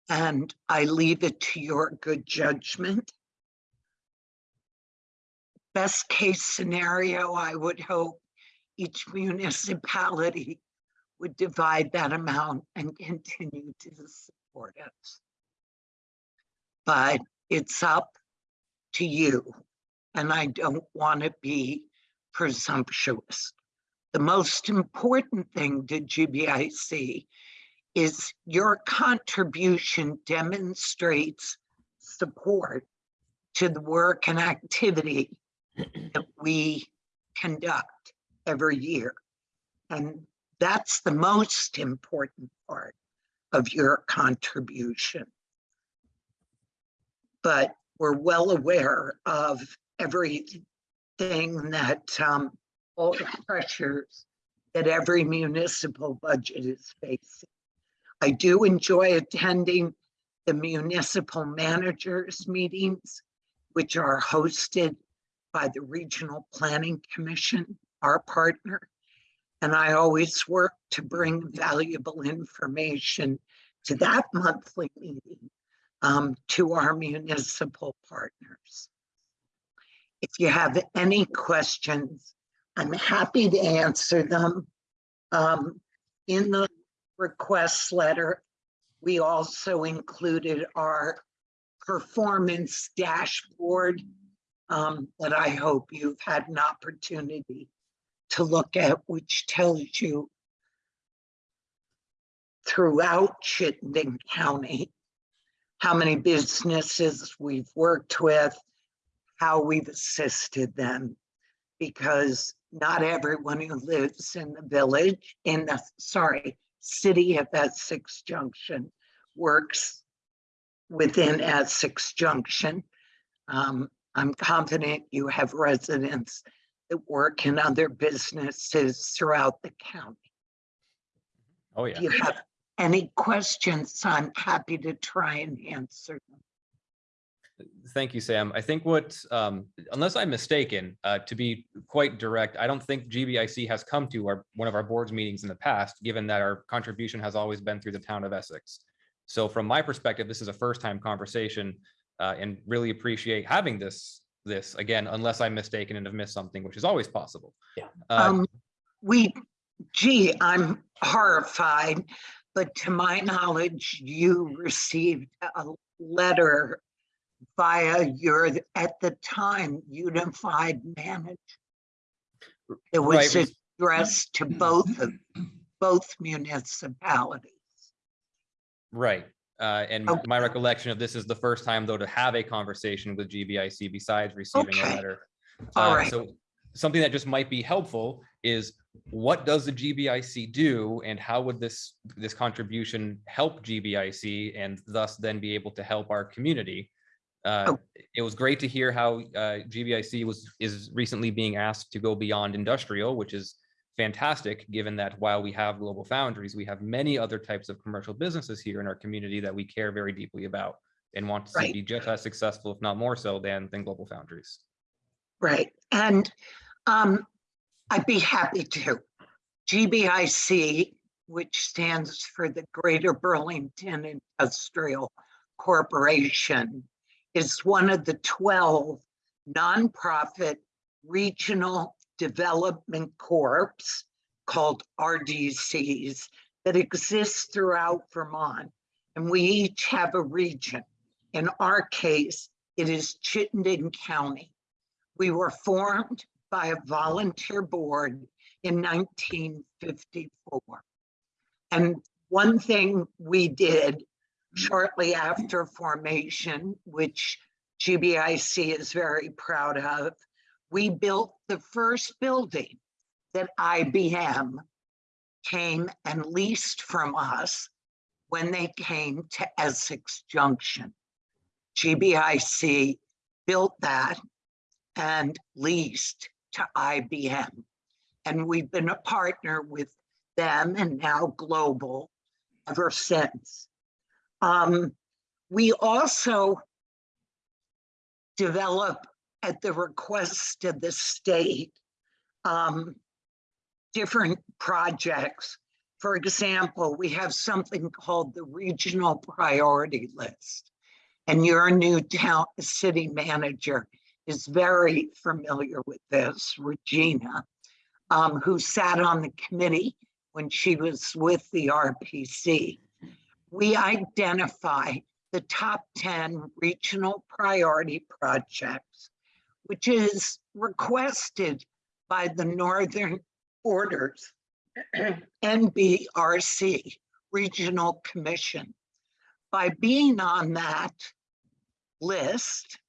and I leave it to your good judgment. Best case scenario, I would hope each municipality would divide that amount and continue to support us. But it's up to you, and I don't want to be presumptuous. The most important thing to GBIC is your contribution demonstrates support to the work and activity that we conduct every year. And that's the most important part of your contribution. But we're well aware of everything that, um, all the pressures that every municipal budget is facing. I do enjoy attending the municipal managers meetings, which are hosted by the Regional Planning Commission, our partner. And I always work to bring valuable information to that monthly meeting um, to our municipal partners. If you have any questions, I'm happy to answer them. Um, in the request letter, we also included our performance dashboard um, that I hope you've had an opportunity to look at, which tells you throughout Chittenden County, how many businesses we've worked with, how we've assisted them. Because not everyone who lives in the village, in the, sorry, city of Essex Junction works within Essex Junction. Um, I'm confident you have residents that work in other businesses throughout the county. Oh, yeah. If you have any questions, I'm happy to try and answer them. Thank you, Sam. I think what, um, unless I'm mistaken, uh, to be quite direct, I don't think GBIC has come to our, one of our boards meetings in the past, given that our contribution has always been through the town of Essex. So from my perspective, this is a first time conversation, uh, and really appreciate having this, this again, unless I'm mistaken and have missed something, which is always possible. Yeah. Uh, Um, we, gee, I'm horrified, but to my knowledge, you received a letter via your, at the time, unified manager. It was Right. addressed to both of, both municipalities. Right. Uh, and Okay. my recollection of this is the first time though to have a conversation with GBIC besides receiving a letter. All Uh, right. So something that just might be helpful is what does the GBIC do and how would this, this contribution help GBIC and thus then be able to help our community? Uh, Oh. It was great to hear how uh, GBIC was, is recently being asked to go beyond industrial, which is fantastic, given that while we have Global Foundries, we have many other types of commercial businesses here in our community that we care very deeply about and want to see be just as successful, if not more so, than, than Global Foundries. Right, and um, I'd be happy to. GBIC, which stands for the Greater Burlington Industrial Corporation, is one of the 12 nonprofit regional development corps called RDCs that exist throughout Vermont. And we each have a region. In our case, it is Chittenden County. We were formed by a volunteer board in 1954. And one thing we did shortly after formation, which GBIC is very proud of, we built the first building that IBM came and leased from us when they came to Essex Junction. GBIC built that and leased to IBM. And we've been a partner with them and now global ever since. Um, we also develop at the request of the state um, different projects. For example, we have something called the Regional Priority List. And your new town city manager is very familiar with this, Regina, um, who sat on the committee when she was with the RPC. We identify the top 10 regional priority projects, which is requested by the Northern Borders NBRC Regional Commission. By being on that list,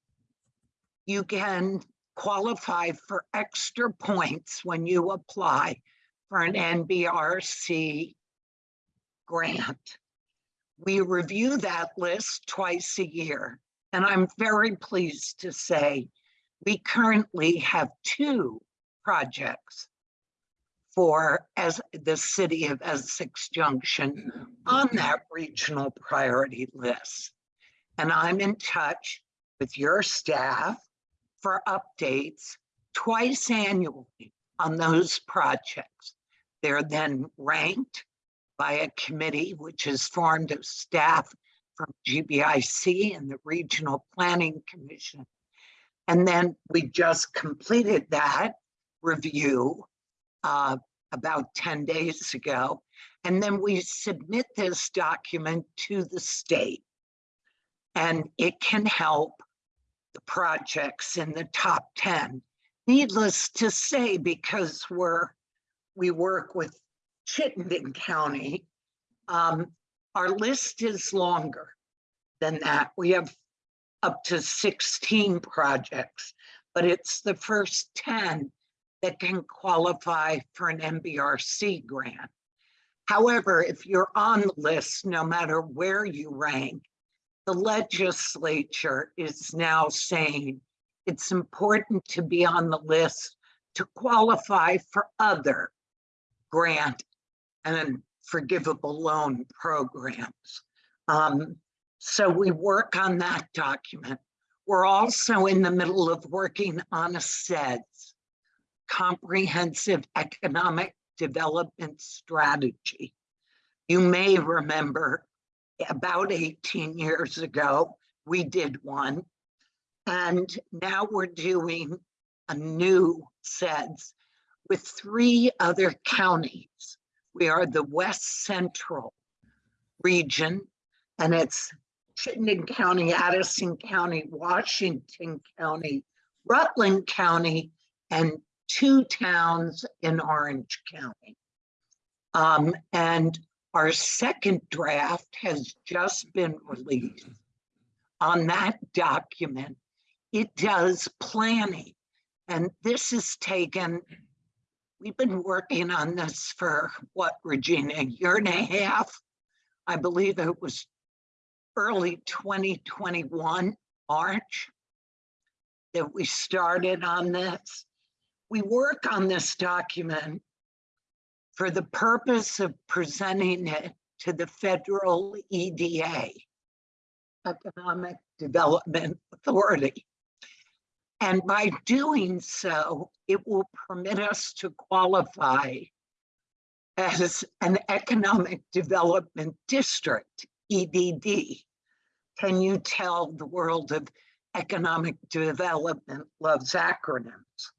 you can qualify for extra points when you apply for an NBRC grant. We review that list twice a year, and I'm very pleased to say we currently have two projects for as the city of Essex Junction on that regional priority list. And I'm in touch with your staff for updates twice annually on those projects. They're then ranked by a committee which is formed of staff from GBIC and the Regional Planning Commission. And then we just completed that review uh, about 10 days ago. And then we submit this document to the state. And it can help the projects in the top 10. Needless to say, because we're, we work with Chittenden County, um, our list is longer than that. We have up to 16 projects, but it's the first 10 that can qualify for an NBRC grant. However, if you're on the list, no matter where you rank, the legislature is now saying it's important to be on the list to qualify for other grant and forgivable loan programs. Um, so we work on that document. We're also in the middle of working on a CEDS, Comprehensive Economic Development Strategy. You may remember about 18 years ago, we did one. And now we're doing a new CEDS with three other counties. We are the West Central region, and it's Chittenden County, Addison County, Washington County, Rutland County, and two towns in Orange County. Um, and our second draft has just been released. On that document, it does planning. And this is taken, we've been working on this for what, Regina, a year and a half? I believe it was early 2021, March, that we started on this. We work on this document for the purpose of presenting it to the federal EDA, Economic Development Authority. And by doing so, it will permit us to qualify as an economic development district, EDD. Can you tell the world of economic development loves acronyms?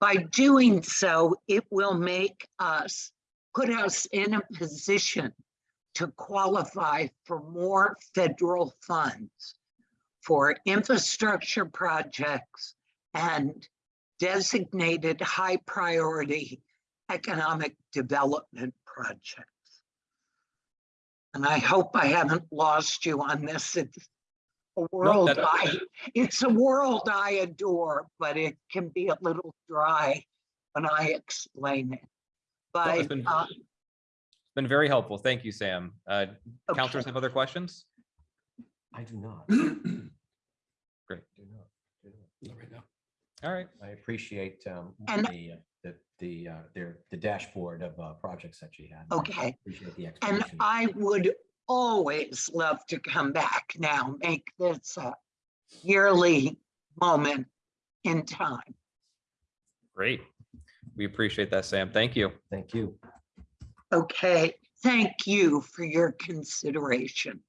By doing so, it will make us, put us in a position to qualify for more federal funds for infrastructure projects and designated high priority economic development projects. And I hope I haven't lost you on this. It's a world that- I, it's a world I adore, but it can be a little dry when I explain it. it's But, been- uh, It's Been very helpful. Thank you, Sam. Uh, Counselors have other questions? I do not. Great. Do not, do not. All right. I appreciate um, And- the, uh, the, the, uh, their, the dashboard of uh, projects that she had. Okay. Appreciate the And explanation. I would always love to come back now, make this a yearly moment in time. Great. We appreciate that, Sam. Thank you. Thank you. Okay, thank you for your consideration.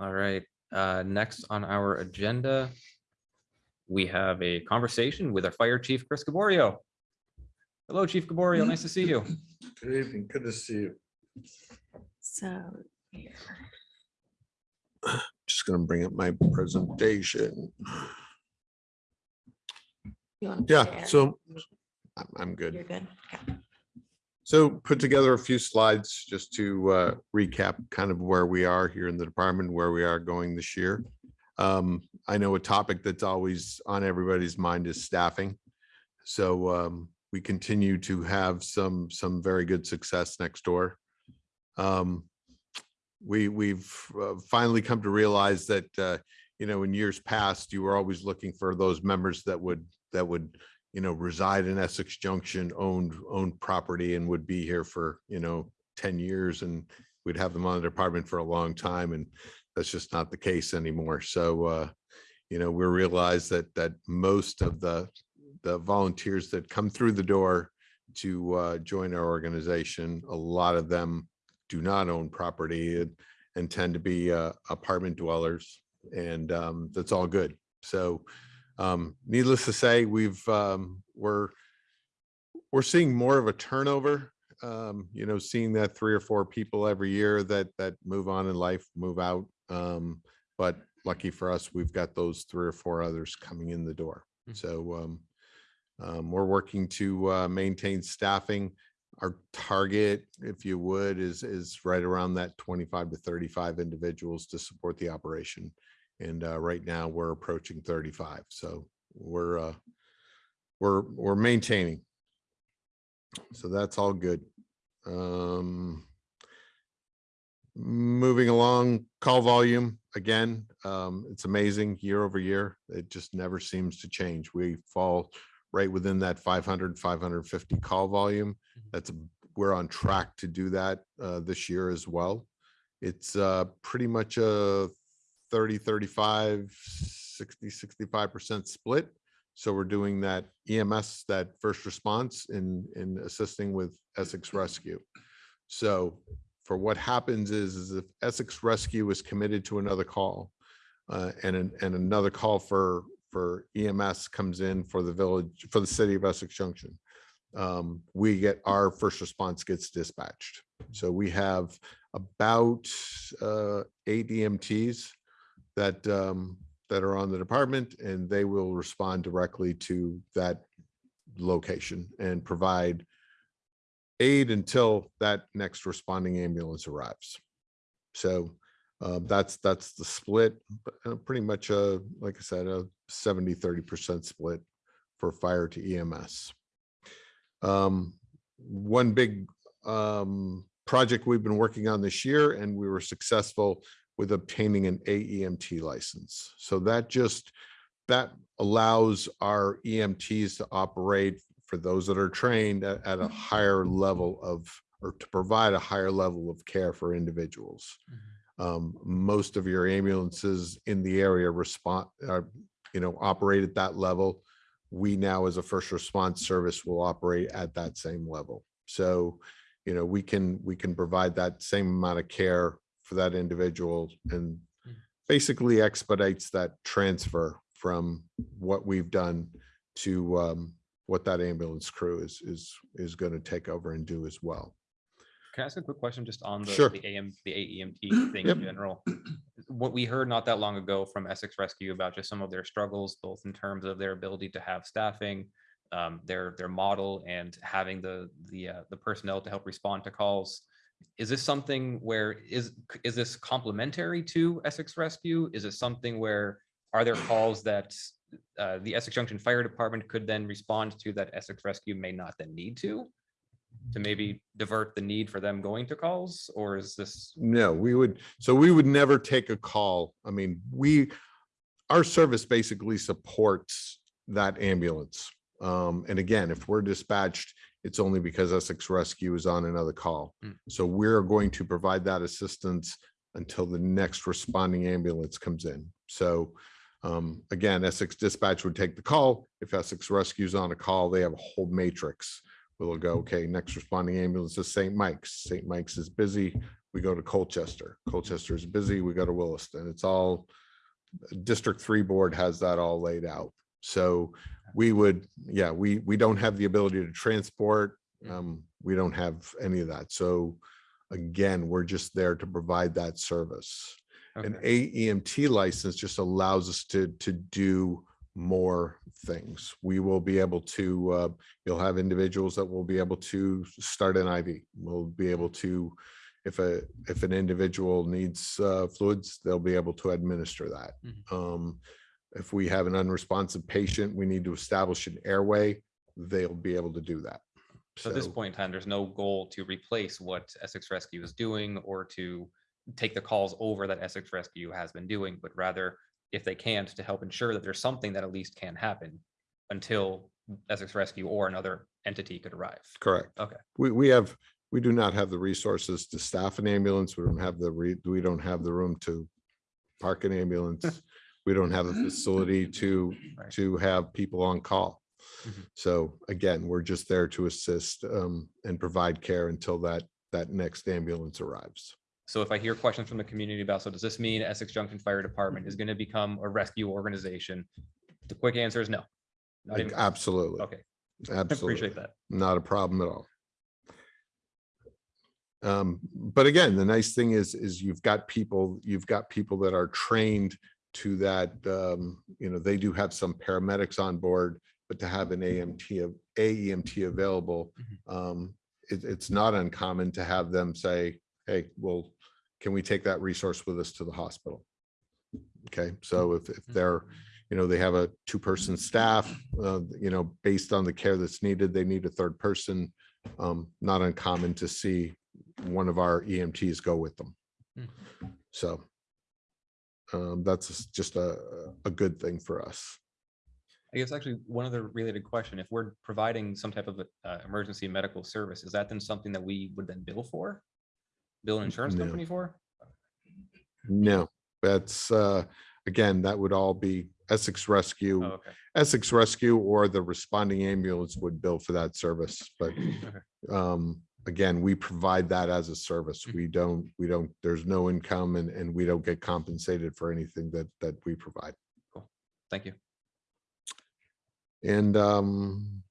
All right, uh, next on our agenda, we have a conversation with our fire chief, Chris Gaboriault. Hello, Chief Gaboriault, nice to see you. Good evening, good to see you. So. Just gonna bring up my presentation. Yeah, share? so I'm, I'm You're good. good. Okay. So put together a few slides just to uh, recap kind of where we are here in the department, where we are going this year. Um, I know a topic that's always on everybody's mind is staffing. So um, we continue to have some, some very good success next door. Um, We, we've uh, finally come to realize that, uh, you know, in years past, you were always looking for those members that would, that would you know, reside in Essex Junction, owned, owned property and would be here for, you know, ten years and we'd have them on the department for a long time and that's just not the case anymore. So, uh, you know, we realize that, that most of the, the volunteers that come through the door to, uh, join our organization, a lot of them do not own property and, and tend to be, uh, apartment dwellers. And, um, that's all good. So, um, needless to say, we've, um, we're, we're seeing more of a turnover. Um, you know, seeing that three or four people every year that, that move on in life, move out. Um, but lucky for us, we've got those three or four others coming in the door. Mhm. So, um, um, we're working to, uh, maintain staffing. Our target, if you would, is, is right around that twenty-five to thirty-five individuals to support the operation. And uh, right now, we're approaching thirty-five, so we're, uh, we're, we're maintaining. So that's all good. Um, Moving along, call volume, again, um, it's amazing year over year. It just never seems to change. We fall right within that 500, 550 call volume. That's, we're on track to do that uh, this year as well It's uh, pretty much a 30, 35, 60, 65% split. So we're doing that EMS, that first response in, in assisting with Essex Rescue. So for what happens is, is if Essex Rescue is committed to another call uh, and, an- and another call for, for EMS comes in for the village, for the city of Essex Junction, um, we get, our first response gets dispatched. So we have about uh, eight EMTs that, um, that are on the department and they will respond directly to that location and provide aid until that next responding ambulance arrives. So uh, that's, that's the split, uh, pretty much, uh, like I said, a 70, 30% split for fire to EMS. Um, one big um, project we've been working on this year and we were successful with obtaining an AEMT license. So that just, that allows our EMTs to operate for those that are trained at, at a mm-hmm. higher level of, or to provide a higher level of care for individuals. Mm-hmm. Um, most of your ambulances in the area respond, are, uh, you know, operate at that level. We now, as a first response service, will operate at that same level. So, you know, we can, we can provide that same amount of care for that individual and basically expedites that transfer from what we've done to um, what that ambulance crew is, is, is going to take over and do as well. Can I ask a quick question just on the, Sure. the AM, the AEMT thing Yep. in general? What we heard not that long ago from Essex Rescue about just some of their struggles, both in terms of their ability to have staffing, um, their, their model and having the, the, uh, the personnel to help respond to calls. Is this something where is, is this complementary to Essex Rescue? Is it something where, are there calls that uh, the Essex Junction Fire Department could then respond to that Essex Rescue may not then need to? To maybe divert the need for them going to calls, or is this? No, we would, so we would never take a call. I mean, we, our service basically supports that ambulance. Um, and again, if we're dispatched, it's only because Essex Rescue is on another call. Mm. So we're going to provide that assistance until the next responding ambulance comes in. So um, again, Essex Dispatch would take the call. If Essex Rescue's on a call, they have a whole matrix. We'll go, okay, next responding ambulance is St. Mike's. St. Mike's is busy we go to Colchester. Colchester is busy, we go to Williston. It's all, District Three Board has that all laid out. So we would, yeah, we, we don't have the ability to transport. Um, we don't have any of that. So again, we're just there to provide that service. An AEMT license just allows us to, to do more things. We will be able to, uh, you'll have individuals that will be able to start an IV. We'll be able to, if a, if an individual needs uh, fluids, they'll be able to administer that. Mhm. Um, If we have an unresponsive patient, we need to establish an airway, they'll be able to do that. So at this point in time, there's no goal to replace what Essex Rescue is doing or to take the calls over that Essex Rescue has been doing, but rather if they can't, to help ensure that there's something that at least can happen until Essex Rescue or another entity could arrive. Correct. Okay. We, we have, we do not have the resources to staff an ambulance. We don't have the, re we don't have the room to park an ambulance. We don't have a facility to, Right. to have people on call. Mhm. So again, we're just there to assist um, and provide care until that, that next ambulance arrives. So if I hear questions from the community about, so does this mean Essex Junction Fire Department is going to become a rescue organization? The quick answer is no. Not even. Absolutely, Okay, I absolutely. appreciate that. not a problem at all. Um, but again, the nice thing is, is you've got people, you've got people that are trained to that, um, you know, they do have some paramedics on board, but to have an AMT, of AEMT available, um, it, it's not uncommon to have them say, hey, well, can we take that resource with us to the hospital? Okay, so if, if they're, you know, they have a two-person staff, uh, you know, based on the care that's needed, they need a third person. Um, not uncommon to see one of our EMTs go with them. Hmm. So um, that's just a, a good thing for us. I guess actually one other related question, if we're providing some type of uh, emergency medical service, is that then something that we would then bill for? Bill an insurance No. company for? No, that's, uh, again, that would all be Essex Rescue. Oh, okay. Essex Rescue or the responding ambulance would bill for that service, but um, again, we provide that as a service. Mhm. We don't, we don't, there's no income and, and we don't get compensated for anything that, that we provide. Thank you. And um,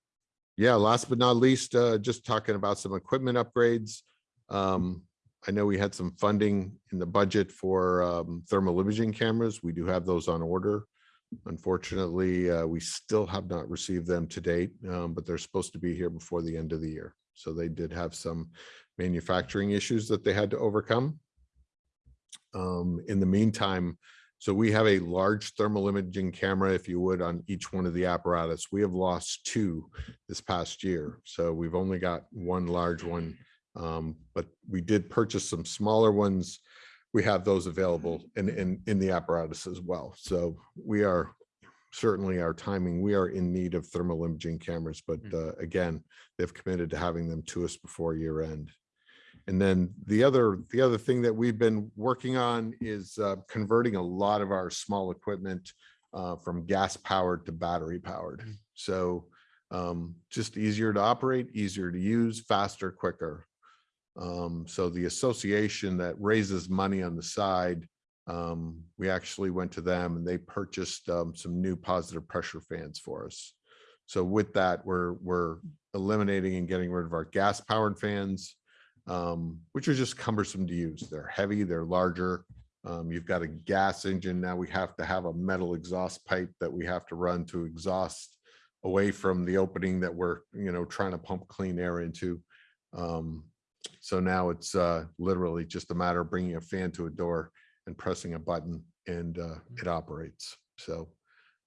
yeah, last but not least, uh, just talking about some equipment upgrades. Um, I know we had some funding in the budget for um, thermal imaging cameras. We do have those on order. Unfortunately, uh, we still have not received them to date, um, but they're supposed to be here before the end of the year. So they did have some manufacturing issues that they had to overcome. Um, in the meantime, so we have a large thermal imaging camera, if you would, on each one of the apparatus. We have lost two this past year. So we've only got one large one. Um, but we did purchase some smaller ones. We have those available in, in, in the apparatus as well. So we are certainly our timing, we are in need of thermal imaging cameras, but uh, again, they've committed to having them to us before year end. And then the other, the other thing that we've been working on is uh, converting a lot of our small equipment uh, from gas powered to battery powered. So um, just easier to operate, easier to use, faster, quicker. Um, so the association that raises money on the side, um, we actually went to them and they purchased um, some new positive pressure fans for us. So with that, we're, we're eliminating and getting rid of our gas powered fans, um, which are just cumbersome to use. They're heavy, they're larger. Um, you've got a gas engine. Now we have to have a metal exhaust pipe that we have to run to exhaust away from the opening that we're, you know, trying to pump clean air into. Um, so now it's uh, literally just a matter of bringing a fan to a door and pressing a button and uh, it operates. So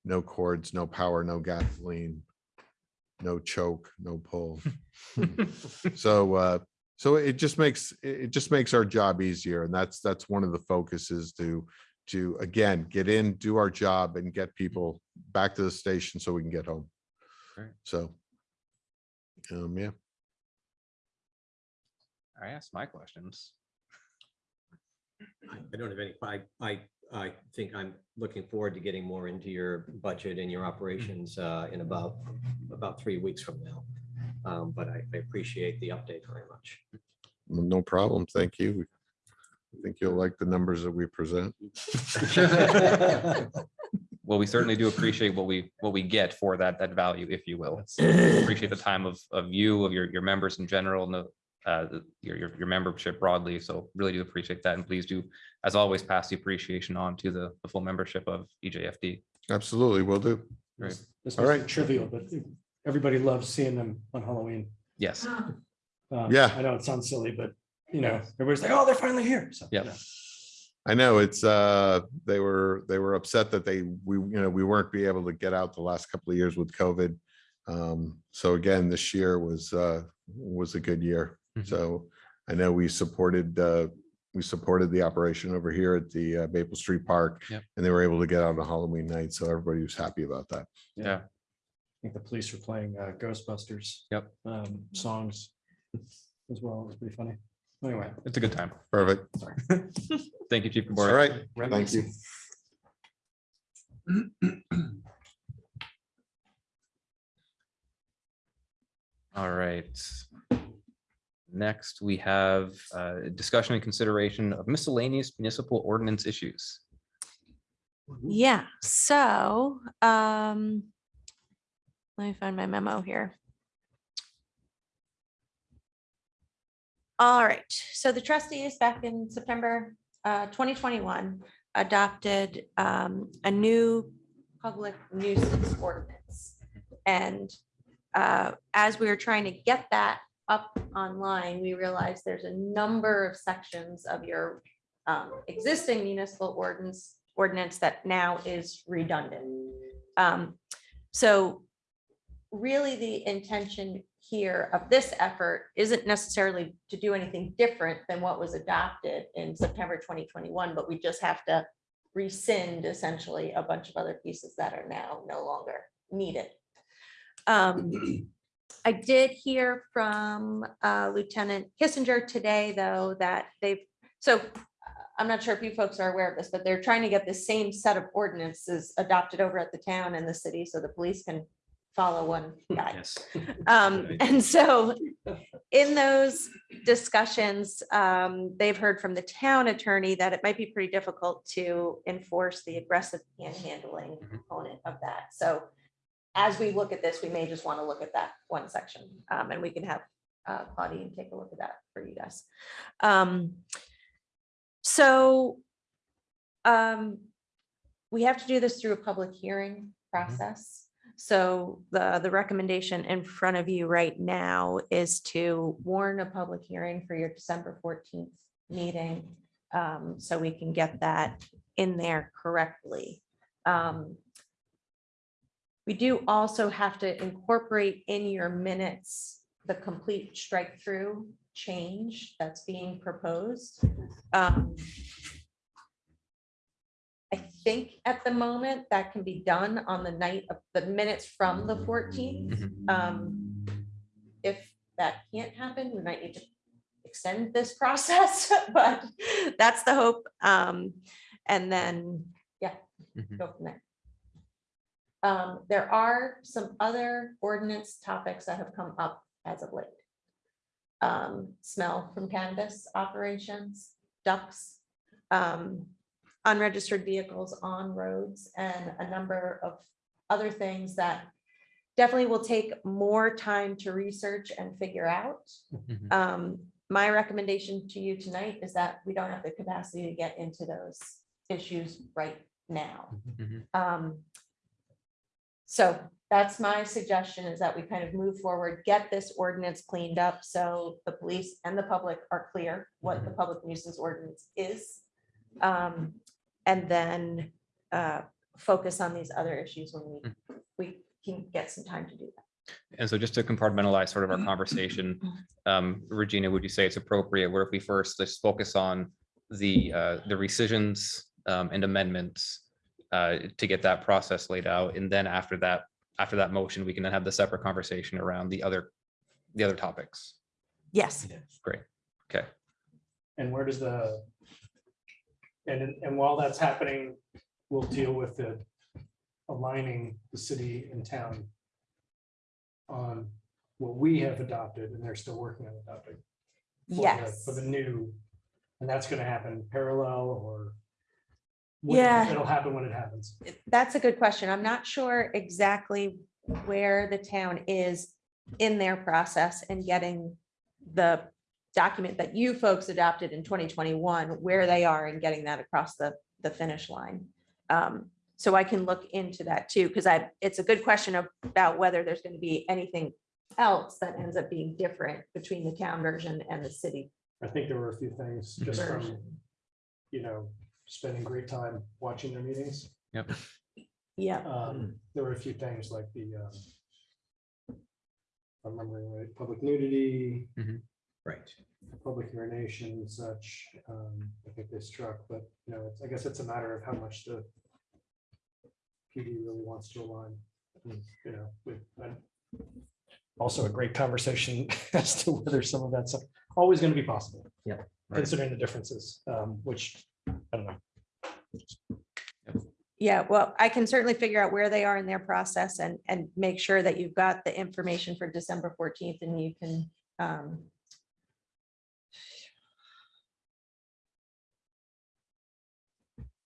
no cords, no power, no gasoline, no choke, no pull. So, uh, so it just makes, it just makes our job easier. And that's, that's one of the focuses to, to again, get in, do our job and get people back to the station so we can get home. Great. So, um, yeah. I asked my questions. I I don't have any, I, I, I think I'm looking forward to getting more into your budget and your operations uh, in about, about three weeks from now. Um, But I I appreciate the update very much. No problem. Thank you. I think you'll like the numbers that we present. Well, we certainly do appreciate what we, what we get for that, that value, if you will. Appreciate the time of, of you, of your, your members in general, and the, uh, your, your, your membership broadly. So really do appreciate that. And please do, as always, pass the appreciation on to the, the full membership of E EJFD. Absolutely, will do. Great. This- This All was right. trivial, but everybody loves seeing them on Halloween. Yes. Um, Yeah. I know it sounds silly, but you know, everybody's like, oh, they're finally here. So, Yep. yeah. I know it's, uh, they were, they were upset that they, we, you know, we weren't be able to get out the last couple of years with COVID. Um, so again, this year was, uh, was a good year. Mhm. So I know we supported, uh, we supported the operation over here at the uh, Maple Street Park. Yep. And they were able to get out on Halloween night, so everybody was happy about that. Yeah. I think the police were playing uh, Ghostbusters. Yep. um, Songs as well. It was pretty funny. Anyway. It's a good time. Perfect. Thank you, Chief All All right. right, thank you. All right. Next, we have uh, discussion and consideration of miscellaneous municipal ordinance issues. Yeah, so, um, let me find my memo here. All right, so the trustees back in September uh, 2021 adopted um, a new public nuisance ordinance. And uh, as we were trying to get that up online, we realized there's a number of sections of your um, existing municipal ordinance, ordinance that now is redundant. Um, So really the intention here of this effort isn't necessarily to do anything different than what was adopted in September 2021, but we just have to rescind essentially a bunch of other pieces that are now no longer needed. Um, I did hear from uh, Lieutenant Kissinger today, though, that they've, so I'm not sure if you folks are aware of this, but they're trying to get the same set of ordinances adopted over at the town and the city so the police can follow one guy. Yes. Um, and so in those discussions, um, they've heard from the town attorney that it might be pretty difficult to enforce the aggressive panhandling component of that. So as we look at this, we may just want to look at that one section, um, and we can have uh, Claudine take a look at that for you guys. Um, so um, we have to do this through a public hearing process. So the, the recommendation in front of you right now is to warn a public hearing for your December fourteenth meeting. um, so we can get that in there correctly. Um, We do also have to incorporate in your minutes the complete strike through change that's being proposed. Um, I think at the moment that can be done on the night of the minutes from the fourteenth. Mhm. Um, if that can't happen, we might need to extend this process, but that's the hope. Um, and then, yeah, Mhm. go from there. Um, there are some other ordinance topics that have come up as of late. Um, smell from cannabis operations, ducks, um, unregistered vehicles on roads and a number of other things that definitely will take more time to research and figure out. Mhm. Um, my recommendation to you tonight is that we don't have the capacity to get into those issues right now. Mhm. Um, so that's my suggestion is that we kind of move forward, get this ordinance cleaned up, so the police and the public are clear what the public nuisance ordinance is. Um, and then, uh, focus on these other issues when we, we can get some time to do that. And so just to compartmentalize sort of our conversation, um, Regina, would you say it's appropriate where if we first let's focus on the, uh, the rescissions, um, and amendments, uh, to get that process laid out, and then after that, after that motion, we can then have the separate conversation around the other, the other topics. Yes, Great. Okay. And where does the? And, and while that's happening, we'll deal with the aligning the city and town on what we have adopted and they're still working on adopting. for the- yes. For the new, and that's gonna happen parallel or? Yeah. It'll happen when it happens. That's a good question. I'm not sure exactly where the town is in their process and getting the document that you folks adopted in twenty twenty-one, where they are in getting that across the, the finish line. Um, so I can look into that too, because I, it's a good question about whether there's going to be anything else that ends up being different between the town version and the city I think there were a few things just from, you know, spending great time watching their meetings. Yep. Yeah, Um, there were a few things like the, um, if I'm remembering right, public nudity, Right. public urination and such, um, I think they struck, but, you know, it's, I guess it's a matter of how much the PD really wants to align, you know, with, and also a great conversation as to whether some of that's always going to be possible. Yeah, right. Considering the differences, um, which, I don't know. Yeah, well, I can certainly figure out where they are in their process and, and make sure that you've got the information for December fourteenth and you can, um,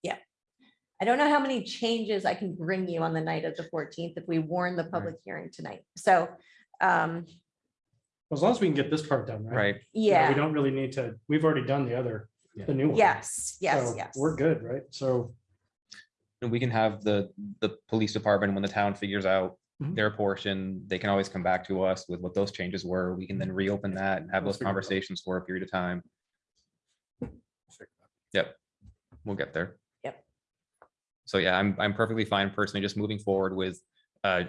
yeah. I don't know how many changes I can bring you on the night of the fourteenth if we warn the public hearing tonight. So, um, As long as we can get this part done, right? Right. You know, We don't really need to, we've already done the other, the new one. yes, yes, So yes. We're good, right? So, And we can have the, the police department, when the town figures out Mhm. their portion, they can always come back to us with what those changes were. We can then reopen that and have Let's those figure it out. conversations for a period of time. Yep, we'll get there. Yep. So yeah, I'm, I'm perfectly fine personally just moving forward with, uh,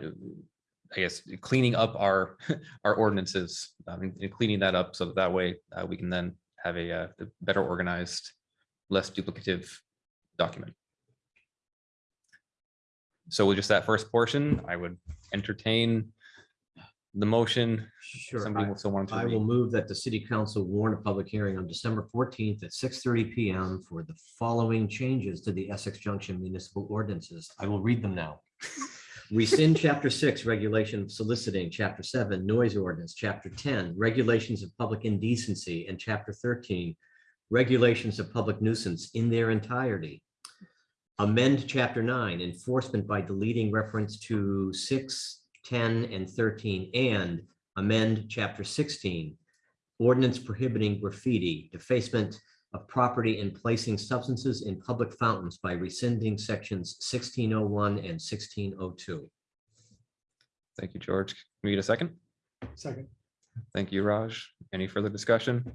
I guess, cleaning up our, our ordinances, um, and cleaning that up so that that way, uh, we can then have a, uh, a better organized, less duplicative document. So with just that first portion, I would entertain the motion, Sure. somebody I- will still want to I will move that the city council warn a public hearing on December fourteenth at six thirty PM for the following changes to the Essex Junction municipal ordinances. I will read them now. Rescind chapter six, regulation of soliciting, chapter seven, noise ordinance, chapter ten, regulations of public indecency, and chapter thirteen, regulations of public nuisance in their entirety. Amend chapter nine, enforcement by deleting reference to six, 10, and thirteen, and amend chapter sixteen, ordinance prohibiting graffiti, defacement of property and placing substances in public fountains by rescinding sections sixteen oh one and sixteen oh two. Thank you, George. Can we get a second? Second. Thank you, Raj. Any further discussion?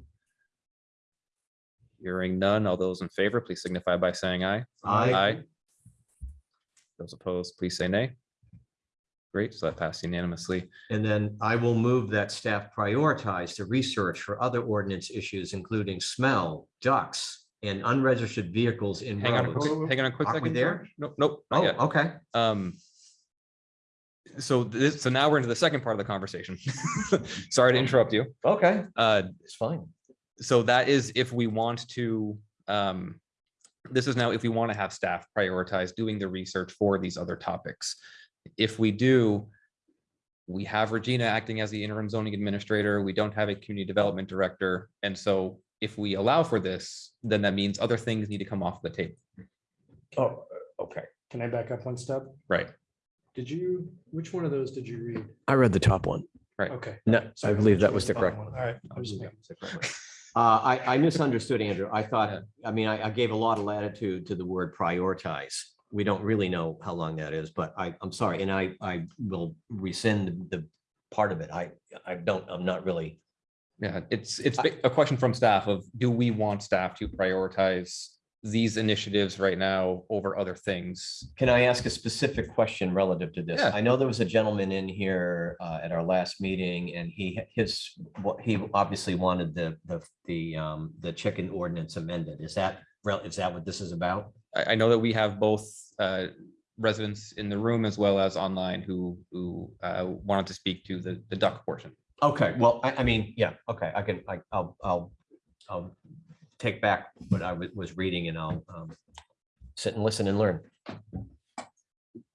Hearing none. All those in favor, please signify by saying aye. Aye. Those opposed, please say nay. Great, so that passed unanimously. And then I will move that staff prioritize the research for other ordinance issues, including smell, ducks, and unregistered vehicles in Hang on, a roads. quick- hang on a quick Aren't we second. there? George. Nope, nope, not Oh, yet. okay. Um. So this, so now we're into the second part of the conversation. Sorry to interrupt you. Okay, Uh, it's fine. so that is if we want to, um, this is now if we want to have staff prioritize doing the research for these other topics. If we do, we have Regina acting as the interim zoning administrator. We don't have a community development director. And so if we allow for this, then that means other things need to come off the table. Oh, okay. Can I back up one step? Right, Did you, which one of those did you read? I read the top one. Right. Okay. No, I believe that was the correct one? one. All right. I was just making- Uh, I, I misunderstood, Andrew. I Yeah. thought, I mean, I, I gave a lot of latitude to the word prioritize. We don't really know how long that is, but I, I'm sorry, and I, I will rescind the part of it. I, I don't, I'm not really. yeah, it's, it's a question from staff of, do we want staff to prioritize these initiatives right now over other things? Can I ask a specific question relative to this? Yeah. I know there was a gentleman in here uh, at our last meeting and he, his, what, he obviously wanted the, the, the, um, the chicken ordinance amended. Is that, rel- is that what this is about? I, I know that we have both uh, residents in the room as well as online who, who uh, wanted to speak to the, the duck portion. Okay, well, I, I mean, yeah, okay, I can, I, I'll, I'll, I'll take back what I was reading and I'll, um, sit and listen and learn.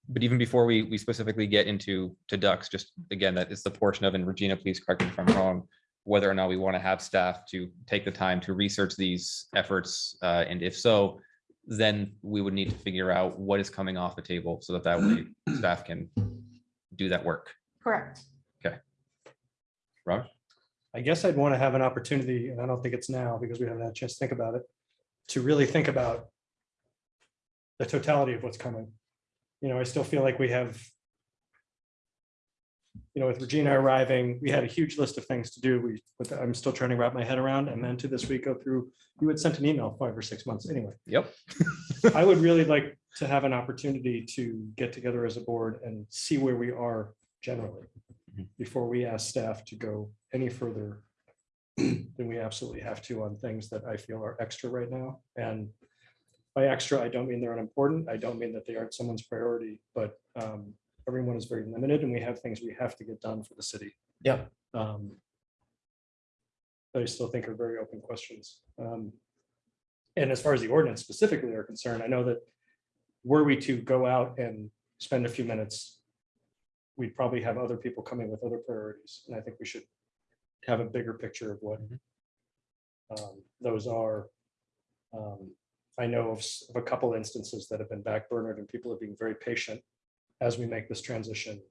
But even before we, we specifically get into, to ducks, just again, that is the portion of, and Regina, please correct me if I'm wrong, whether or not we want to have staff to take the time to research these efforts, uh, and if so, then we would need to figure out what is coming off the table so that that way staff can do that work. Correct. Raj? I guess I'd want to have an opportunity, and I don't think it's now because we haven't had a chance to think about it, to really think about the totality of what's coming. You know, I still feel like we have, you know, with Regina arriving, we had a huge list of things to do. We, but I'm still trying to wrap my head around and then to this week go through, you had sent an email five or six months anyway. Yep. I would really like to have an opportunity to get together as a board and see where we are generally Mhm. before we ask staff to go any further than we absolutely have to on things that I feel are extra right now. And by extra, I don't mean they're unimportant. I don't mean that they aren't someone's priority, but um, everyone is very limited and we have things we have to get done for the city. Yeah. Um, That I still think are very open questions. Um, And as far as the ordinance specifically are concerned, I know that were we to go out and spend a few minutes, we'd probably have other people coming with other priorities, and I think we should have a bigger picture of what um, those are. Um, I know of of a couple instances that have been backburnered and people are being very patient as we make this transition.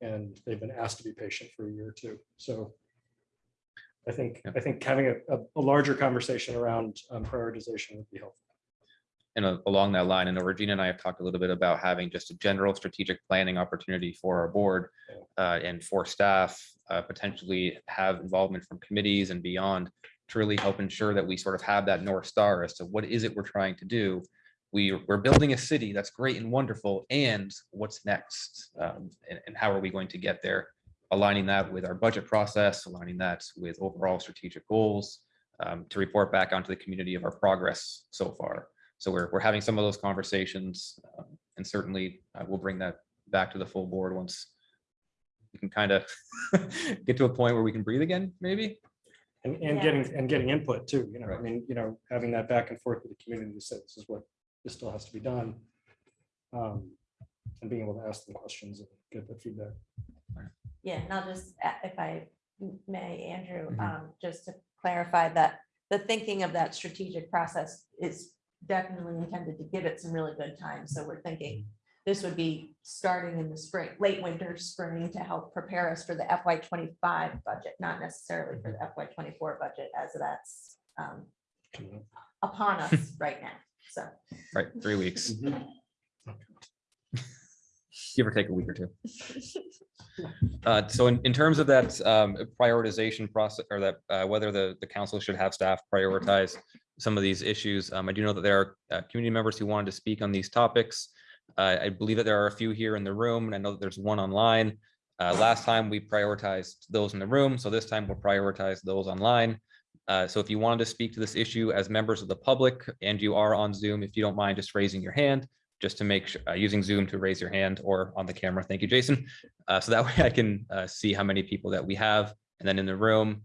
And they've been asked to be patient for a year or two, so I think, Yeah. I think having a, a- a larger conversation around um, prioritization would be helpful. And a- along that line, and Regina and I have talked a little bit about having just a general strategic planning opportunity for our board uh, and for staff, uh, potentially have involvement from committees and beyond to really help ensure that we sort of have that North Star as to what is it we're trying to do? We, we're building a city that's great and wonderful, and what's next? Um, And, and how are we going to get there? Aligning that with our budget process, aligning that with overall strategic goals, um, to report back onto the community of our progress so far. So we're, we're having some of those conversations um, and certainly uh, we'll bring that back to the full board once we can kind of get to a point where we can breathe again, maybe? And, and Yeah. getting, and getting input too, you know, I mean, you know, having that back and forth with the community to say this is what, this still has to be done. Um, And being able to ask them questions and get the feedback. Yeah, and I'll just, if I may, Andrew, Mhm. um, just to clarify that the thinking of that strategic process is definitely intended to give it some really good time. So we're thinking this would be starting in the spring, late winter, spring to help prepare us for the FY twenty-five budget, not necessarily for the FY twenty-four budget as that's um, upon us right now. So, Right, three weeks, Mhm. give or take a week or two. Uh, So in, in terms of that um, prioritization process, or that, uh, whether the, the council should have staff prioritize some of these issues, um, I do know that there are uh, community members who wanted to speak on these topics. Uh, I believe that there are a few here in the room, and I know that there's one online. Uh, Last time we prioritized those in the room, so this time we'll prioritize those online. Uh, So if you wanted to speak to this issue as members of the public and you are on Zoom, if you don't mind just raising your hand, just to make, sure, uh, using Zoom to raise your hand or on the camera. Thank you, Jason. Uh, so that way I can, uh, see how many people that we have. And then in the room,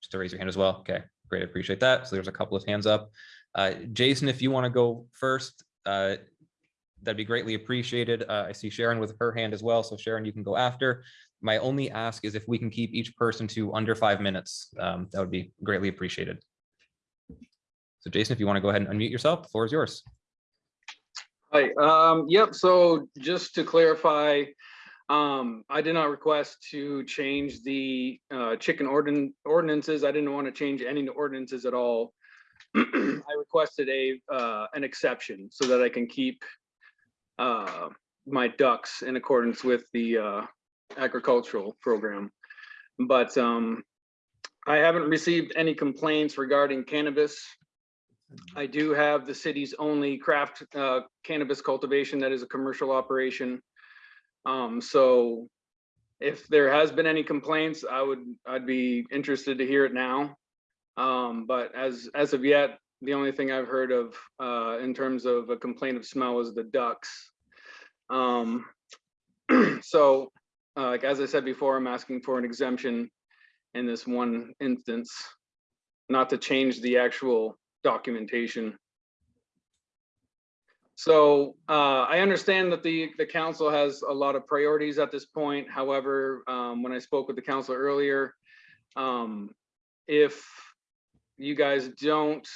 just to raise your hand as well. Okay, great. I appreciate that. So there's a couple of hands up. Uh, Jason, if you want to go first, that'd be greatly appreciated. I see Sharon with her hand as well. So Sharon, you can go after. My only ask is if we can keep each person to under five minutes, um, that would be greatly appreciated. So Jason, if you want to go ahead and unmute yourself, the floor is yours. Hi, um, yep, so just to clarify, um, I did not request to change the, uh, chicken ordin- ordinances. I didn't want to change any ordinances at all. I requested a, uh, an exception so that I can keep, uh, my ducks in accordance with the, uh, agricultural program. But, um, I haven't received any complaints regarding cannabis. I do have the city's only craft uh, cannabis cultivation that is a commercial operation. Um, so if there has been any complaints, I would, I'd be interested to hear it now. Um, but as, as of yet, the only thing I've heard of uh, in terms of a complaint of smell is the ducks. Um, so, uh, like, as I said before, I'm asking for an exemption in this one instance, not to change the actual documentation. So uh, I understand that the, the council has a lot of priorities at this point. However, um, when I spoke with the council earlier, um, if you guys don't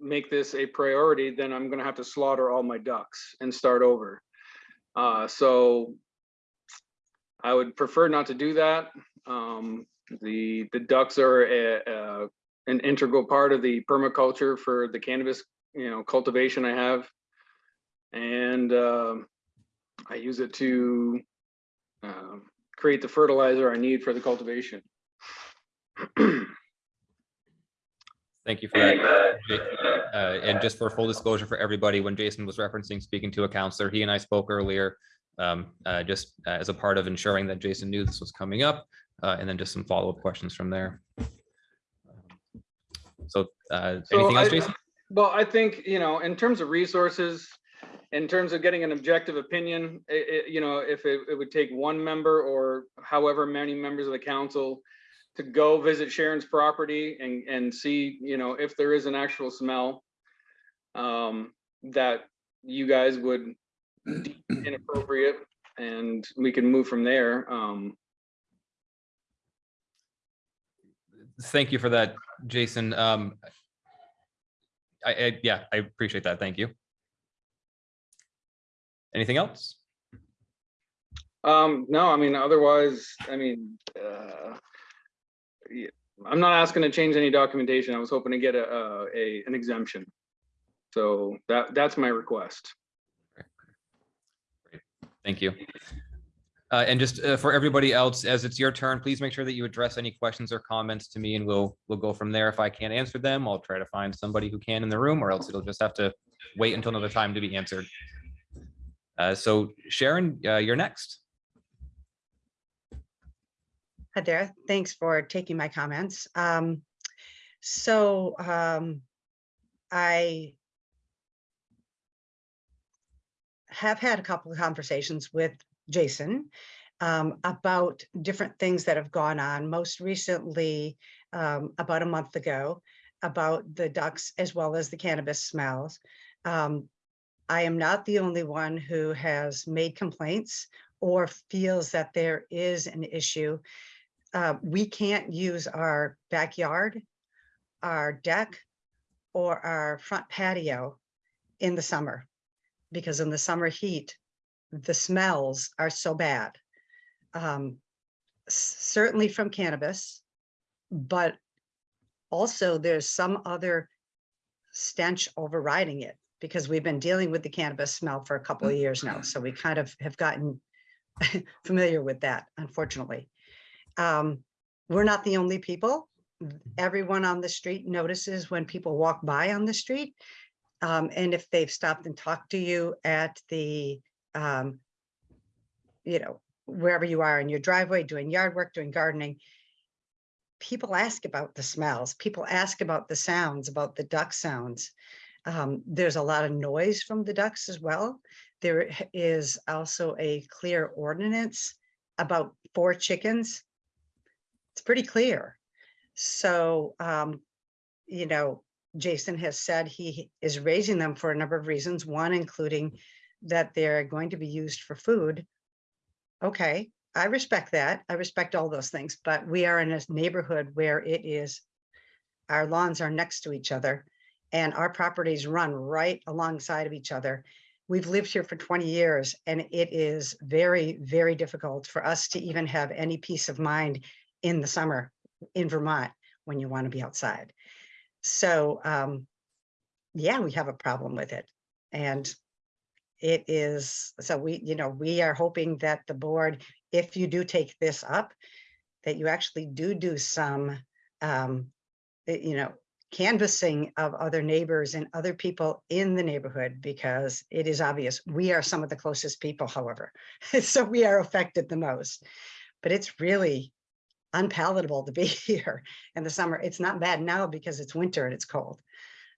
make this a priority, then I'm gonna have to slaughter all my ducks and start over. Uh, so I would prefer not to do that. Um, the, the ducks are a, a an integral part of the permaculture for the cannabis, you know, cultivation I have. And um, I use it to um, create the fertilizer I need for the cultivation. Thank you for that. Uh, And just for full disclosure for everybody, when Jason was referencing speaking to a councilor, he and I spoke earlier. Um, uh, Just uh, as a part of ensuring that Jason knew this was coming up, uh, and then just some follow-up questions from there. So uh, So anything else, I- Jason? Well, I think, you know, in terms of resources, in terms of getting an objective opinion, it, you know, if it, it would take one member or however many members of the council to go visit Sharon's property and, and see, you know, if there is an actual smell um, that you guys would inappropriate and we can move from there. Um, Thank you for that, Jason. Um, I, I, yeah, I appreciate that. Thank you. Anything else? Um, no, I mean, otherwise, I mean, uh, yeah, I'm not asking to change any documentation. I was hoping to get a, a, a- an exemption. So that, that's my request. Thank you. Uh, and just uh, for everybody else, as it's your turn, please make sure that you address any questions or comments to me and we'll, we'll go from there. If I can't answer them, I'll try to find somebody who can in the room or else it'll just have to wait until another time to be answered. Uh, so Sharon, uh, you're next. Hi there. Thanks for taking my comments. Um, so, um, I have had a couple of conversations with Jason um, about different things that have gone on, most recently, um, about a month ago, about the ducks as well as the cannabis smells. Um, I am not the only one who has made complaints or feels that there is an issue. Uh, we can't use our backyard, our deck, or our front patio in the summer. Because in the summer heat, the smells are so bad. Um, certainly from cannabis, but also there's some other stench overriding it because we've been dealing with the cannabis smell for a couple of years now. So we kind of have gotten familiar with that, unfortunately. Um, we're not the only people. Everyone on the street notices when people walk by on the street. Um, and if they've stopped and talked to you at the, um, you know, wherever you are in your driveway, doing yard work, doing gardening, people ask about the smells. People ask about the sounds, about the duck sounds. Um, there's a lot of noise from the ducks as well. There is also a clear ordinance about four chickens. It's pretty clear. So, um, you know, Jason has said he is raising them for a number of reasons, one including that they're going to be used for food. Okay, I respect that. I respect all those things, but we are in a neighborhood where it is, our lawns are next to each other and our properties run right alongside of each other. We've lived here for 20 years and it is very, very difficult for us to even have any peace of mind in the summer in Vermont when you want to be outside. So, um, yeah, we have a problem with it. And it is, so we, you know, we are hoping that the board, if you do take this up, that you actually do do some, um, eh, you know, canvassing of other neighbors and other people in the neighborhood, because it is obvious, we are some of the closest people, however. So we are affected the most. But it's really unpalatable to be here in the summer. It's not bad now because it's winter and it's cold.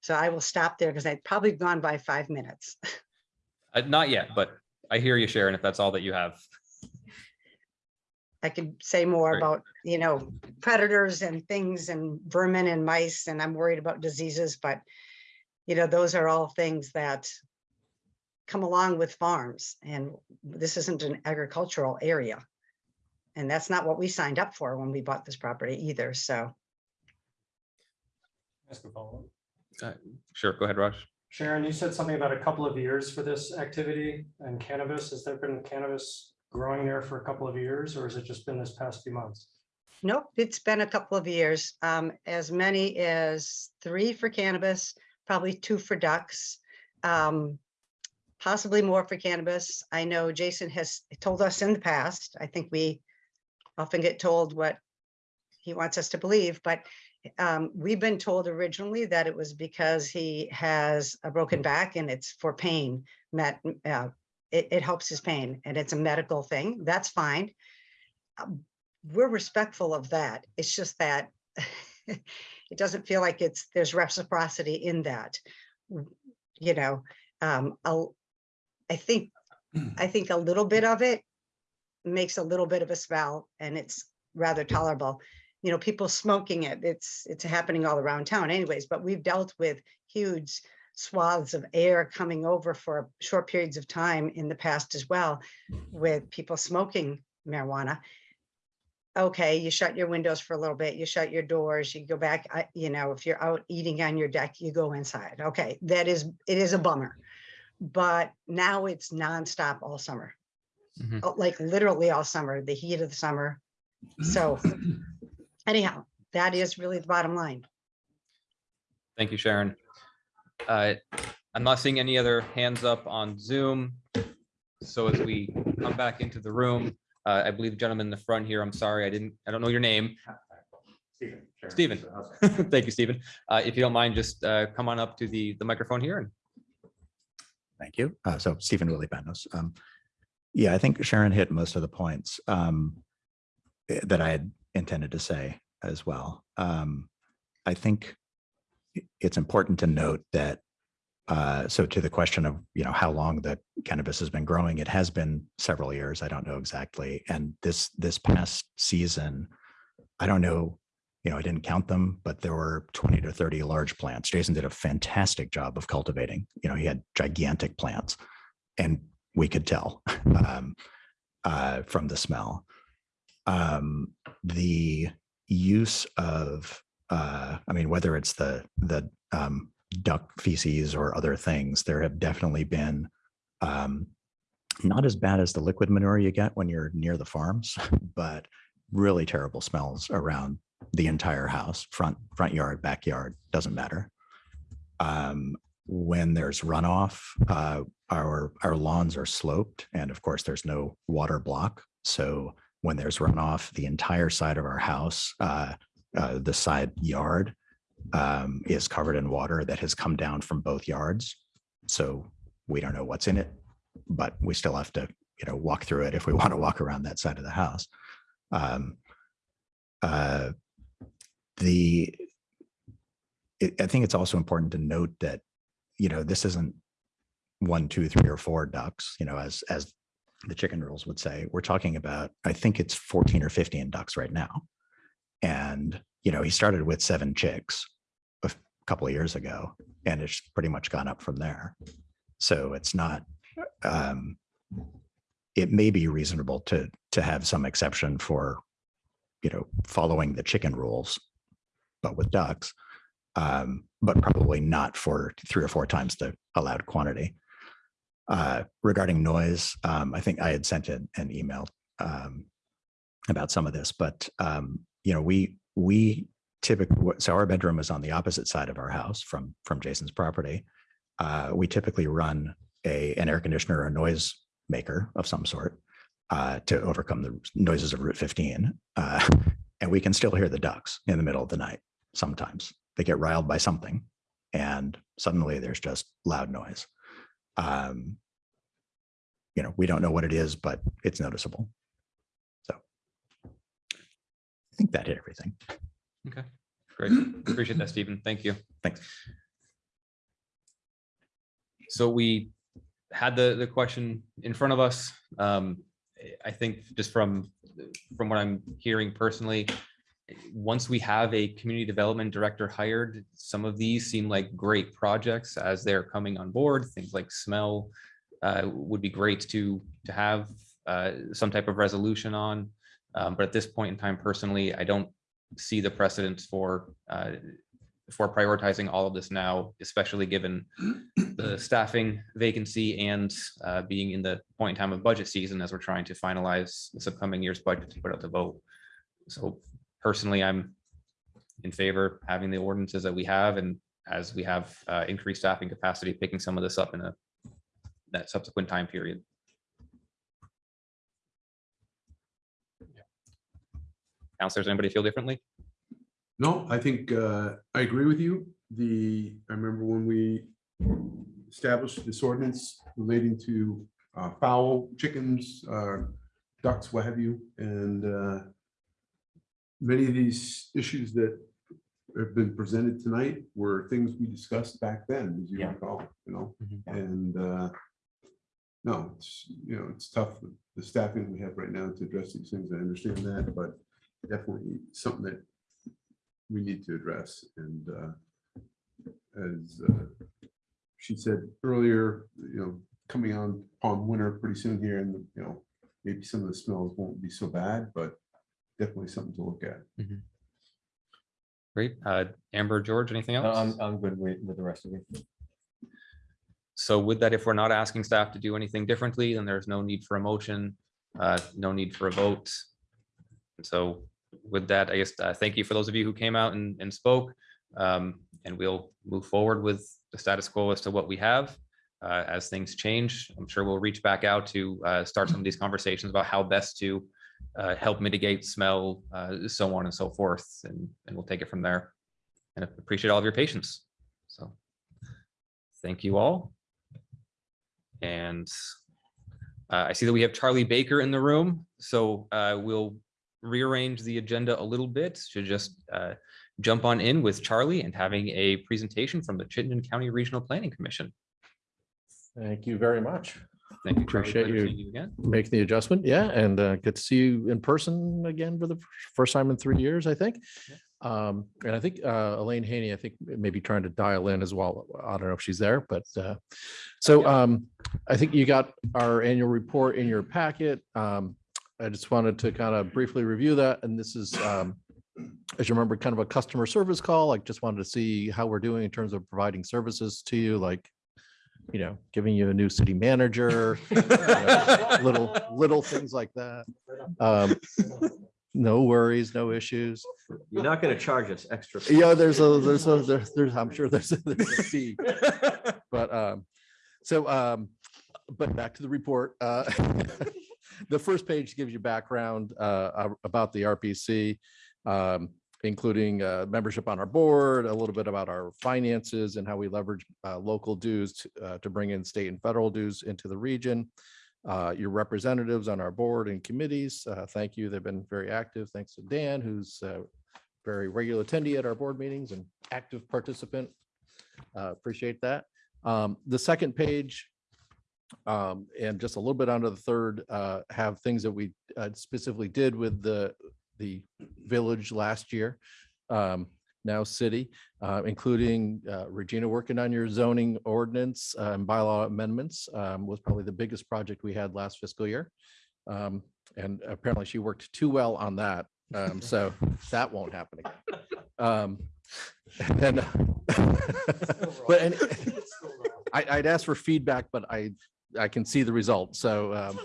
So I will stop there because I've probably gone by five minutes. Uh, Not yet, but I hear you, Sharon, if that's all that you have. I could say more Great. about, you know, predators and things and vermin and mice, and I'm worried about diseases, but you know, those are all things that come along with farms, and this isn't an agricultural area. And that's not what we signed up for when we bought this property either, so. Ask a follow-up. Uh, Sure, go ahead, Raj. Sharon, you said something about a couple of years for this activity and cannabis. Has there been cannabis growing there for a couple of years or has it just been this past few months? Nope, it's been a couple of years, um, as many as three for cannabis, probably two for ducks. Um, possibly more for cannabis. I know Jason has told us in the past, I think we often get told what he wants us to believe, but um, we've been told originally that it was because he has a broken back and it's for pain, met, uh, it, it helps his pain and it's a medical thing. That's fine we're respectful of that. It's just that it doesn't feel like it's, there's reciprocity in that. You know, um, I think, I think a little bit of it makes a little bit of a smell and it's rather tolerable. You know, people smoking it, it's, it's happening all around town anyways, but we've dealt with huge swaths of air coming over for short periods of time in the past as well with people smoking marijuana okay, you shut your windows for a little bit, you shut your doors, you go back, you know, if you're out eating on your deck, you go inside. Okay, that is, it is a bummer. But now it's nonstop all summer. Mhm. Oh, Like literally all summer, the heat of the summer. So anyhow, that is really the bottom line. Thank you, Sharon. Uh, I'm not seeing any other hands up on Zoom. So as we come back into the room, uh, I believe the gentleman in the front here, I'm sorry, I didn't, I don't know your name. Stephen. Stephen. Thank you, Stephen. Uh, If you don't mind, just uh, come on up to the, the microphone here and Thank you. Uh, So Stephen Willie Panos. Um, Yeah, I think Sharon hit most of the points um, eh, that I had intended to say as well. Um, I think it's important to note that, uh, so to the question of, you know, how long the cannabis has been growing. It has been several years. I don't know exactly. And this, this past season, I don't know, you know, I didn't count them, but there were 20 to 30 large plants. Jason did a fantastic job of cultivating. You know, he had gigantic plants and we could tell um, uh, from the smell. Um, the use of, uh, I mean, whether it's the, the um, duck feces or other things, there have definitely been um, not as bad as the liquid manure you get when you're near the farms, but really terrible smells around the entire house, front, front yard, backyard, doesn't matter. Um, when there's runoff, uh, our, our lawns are sloped and of course there's no water block. So when there's runoff, the entire side of our house, uh, uh, the side yard um, is covered in water that has come down from both yards. So we don't know what's in it, but we still have to, you know, walk through it if we want to walk around that side of the house. Um, uh, the, it, I think it's also important to note that, you know, this isn't one, two, three, or four ducks, you know, as, as the chicken rules would say, we're talking about, I think it's 14 or 15 ducks right now. And, you know, he started with seven chicks a couple of years ago, and it's pretty much gone up from there. So it's not, um, it may be reasonable to, to have some exception for, you know, following the chicken rules, but with ducks, um, but probably not for three or four times the allowed quantity. Uh, regarding noise, um, I think I had sent an, an email um, about some of this, but um, you know, we we typically so our bedroom is on the opposite side of our house from from Jason's property. Uh, we typically run a an air conditioner or noise maker of some sort uh, to overcome the noises of Route 15, uh, and we can still hear the ducks in the middle of the night. Sometimes they get riled by something, and suddenly there's just loud noise. Um, you know, we don't know what it is, but it's noticeable. So I think that hit everything. Okay, great. Appreciate that, Stephen. Thank you. Thanks. So we had the, the question in front of us. Um, I think just from, from what I'm hearing personally, once we have a community development director hired, some of these seem like great projects as they're coming on board. Things like smell uh, would be great to, to have uh, some type of resolution on. Um, But at this point in time, personally, I don't see the precedence for uh, for prioritizing all of this now, especially given the staffing vacancy and uh, being in the point in time of budget season as we're trying to finalize this upcoming year's budget to put out the vote. So personally, I'm in favor of having the ordinances that we have and as we have uh, increased staffing capacity, picking some of this up in a that subsequent time period. Councilors, anybody feel differently? No, I think uh, I agree with you. The, I remember when we established this ordinance relating to uh, fowl, chickens, uh, ducks, what have you, and uh, many of these issues that have been presented tonight were things we discussed back then, as you Yeah. recall, you know, Mhm. and uh, no, it's, you know, it's tough, with the staffing we have right now to address these things. I understand that, but definitely something that we need to address and uh, as uh, she said earlier, you know, coming on upon winter pretty soon here and, you know, maybe some of the smells won't be so bad, but definitely something to look at. Great. Uh, Amber, George, anything No, else? I'm, I'm good with, with the rest of it. So with that, if we're not asking staff to do anything differently, then there's no need for a motion, uh, no need for a vote. And So with that, I guess, uh, thank you for those of you who came out and, and spoke. Um, and we'll move forward with the status quo as to what we have. Uh, as things change, I'm sure we'll reach back out to, uh, start some of these conversations about how best to, uh, help mitigate smell, uh, so on and so forth, and, and we'll take it from there. And appreciate all of your patience. So thank you all. And uh, I see that we have Charlie Baker in the room, so uh, we'll rearrange the agenda a little bit to just uh, jump on in with Charlie and having a presentation from the Chittenden County Regional Planning Commission. Thank you very much. Thank you. Charlie. Appreciate Pleasure you. seeing again. Make the adjustment. Yeah, and uh, get to see you in person again for the first time in three years, I think. Um, and I think uh, Elaine Haney, I think maybe trying to dial in as well. I don't know if she's there, but uh, so um, I think you got our annual report in your packet. Um, I just wanted to kind of briefly review that, and this is um, as you remember, kind of a customer service call. I just wanted to see how we're doing in terms of providing services to you, like, you know, giving you a new city manager, you know, little, little things like that. Um, No worries, no issues. You're not going to charge us extra. Yeah, there's a, there's a, there's, there's, I'm sure there's, a- there's a fee. But, um, so, um, but back to the report, uh, the first page gives you background, uh, uh, about the RPC, um, including, uh, membership on our board, a little bit about our finances and how we leverage, uh, local dues, to, uh, to bring in state and federal dues into the region. Uh, your representatives on our board and committees, uh, thank you. They've been very active. Thanks to Dan, who's, uh, very regular attendee at our board meetings and active participant. Appreciate that. Um, The second page um, and just a little bit under the third have things that we specifically did with the, the village last year. um, Now city, uh, including uh, Regina working on your zoning ordinance uh, and bylaw amendments um, was probably the biggest project we had last fiscal year. Um, And apparently she worked too well on that. Um, So that won't happen again. Um, and then, but and I, I'd ask for feedback, but I, I can see the result. So um,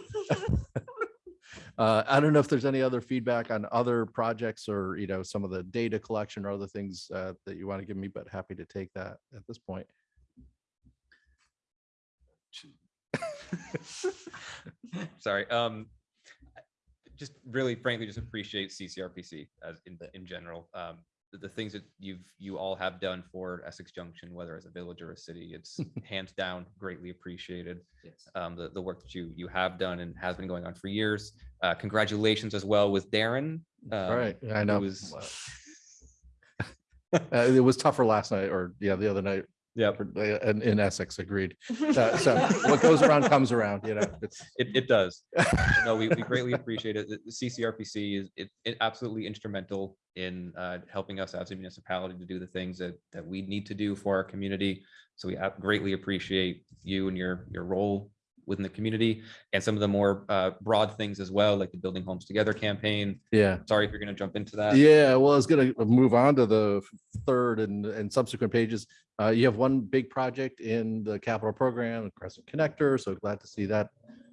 uh, I don't know if there's any other feedback on other projects or, you know, some of the data collection or other things uh, that you want to give me, but happy to take that at this point. Sorry, um, just really frankly, just appreciate CCRPC as in, in general. Um, the, things that you've, you all have done for Essex Junction, whether as a village or a city, it's hands down greatly appreciated. Um, the, the work that you, you have done and has been going on for years. Uh, congratulations as well with Darren. um, Right, I know. was- Uh, It was tougher last night or, yeah, the other night. Yeah. In, in Essex, agreed. Uh, So what goes around comes around, you know, it's. It, it does. No, we, we greatly appreciate it. The the CCRPC is, it, it absolutely instrumental in uh, helping us as a municipality to do the things that, that we need to do for our community. So we greatly appreciate you and your, your role within the community and some of the more uh, broad things as well, like the Building Homes Together campaign. Yeah. Sorry if you're going to jump into that. Yeah, well, I was gonna move on to the third and, and subsequent pages. Uh, you have one big project in the capital program, Crescent Connector, so glad to see that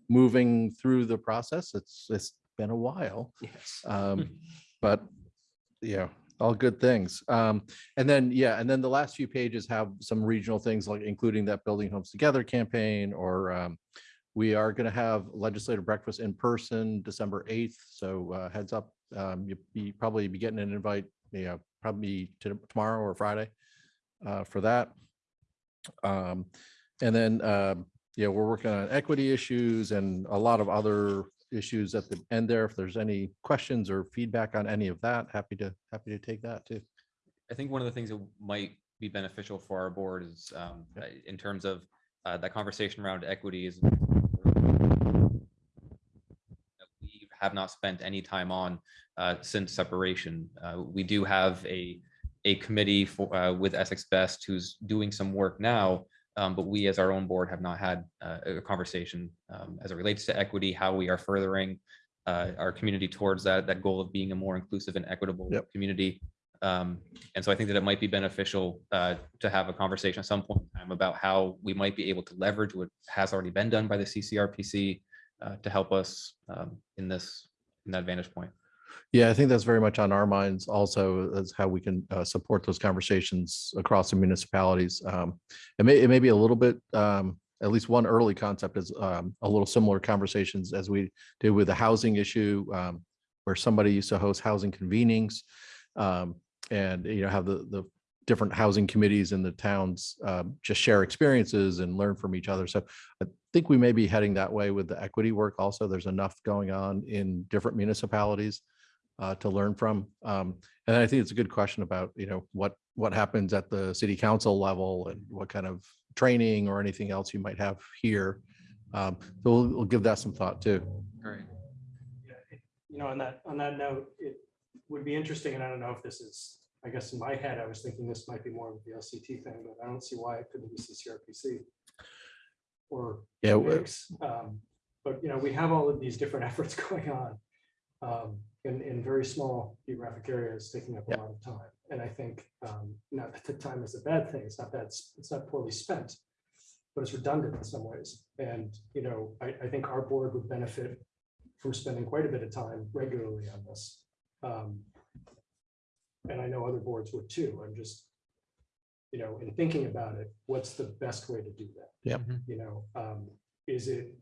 moving through the process. It's, it's been a while. Yes. Um, but, yeah, all good things. Um, and then, yeah, and then the last few pages have some regional things like including that Building Homes Together campaign or, um, we are gonna have legislative breakfast in person December eighth, so, uh, heads up. Um, you, you probably be getting an invite, you know, probably to tomorrow or Friday, uh, for that. Um, and then, yeah, we're working on equity issues and a lot of other issues at the end there. If there's any questions or feedback on any of that, happy to, happy to take that too. I think one of the things that might be beneficial for our board is um, uh, in terms of uh, that conversation around equity is that we have not spent any time on uh, since separation. Uh, We do have a, a committee for, uh, with Essex Best who's doing some work now. um, But we, as our own board, have not had uh, a conversation um, as it relates to equity, how we are furthering uh, our community towards that, that goal of being a more inclusive and equitable Yep. community. Um, and so I think that it might be beneficial uh, to have a conversation at some point in time about how we might be able to leverage what has already been done by the CCRPC uh, to help us um, in this, in that vantage point. Yeah, I think that's very much on our minds also as how we can uh, support those conversations across the municipalities. Um, It may, it may be a little bit, um, at least one early concept is um, a little similar conversations as we did with the housing issue, um, where somebody used to host housing convenings um, and, you know, have the, the different housing committees in the towns um, just share experiences and learn from each other. So I think we may be heading that way with the equity work also. There's enough going on in different municipalities uh, to learn from. Um, and I think it's a good question about, you know, what, what happens at the city council level and what kind of training or anything else you might have here Um, so we'll, we'll give that some thought too. All right. Yeah, it- You know, on that, on that note, it would be interesting, and I don't know if this is, I guess in my head, I was thinking this might be more of the LCT thing, but I don't see why it couldn't be CCRPC. Or. Yeah, w- mix. Um, But, you know, we have all of these different efforts going on um, in, in very small geographic areas, taking up a lot of time. And I think, um, not that the time is a bad thing, it's not that, it's not poorly spent, but it's redundant in some ways. And, you know, I, I think our board would benefit from spending quite a bit of time regularly on this. Um, And I know other boards would too. I'm just, you know, in thinking about it, what's the best way to do that? Yep. You know, um, is it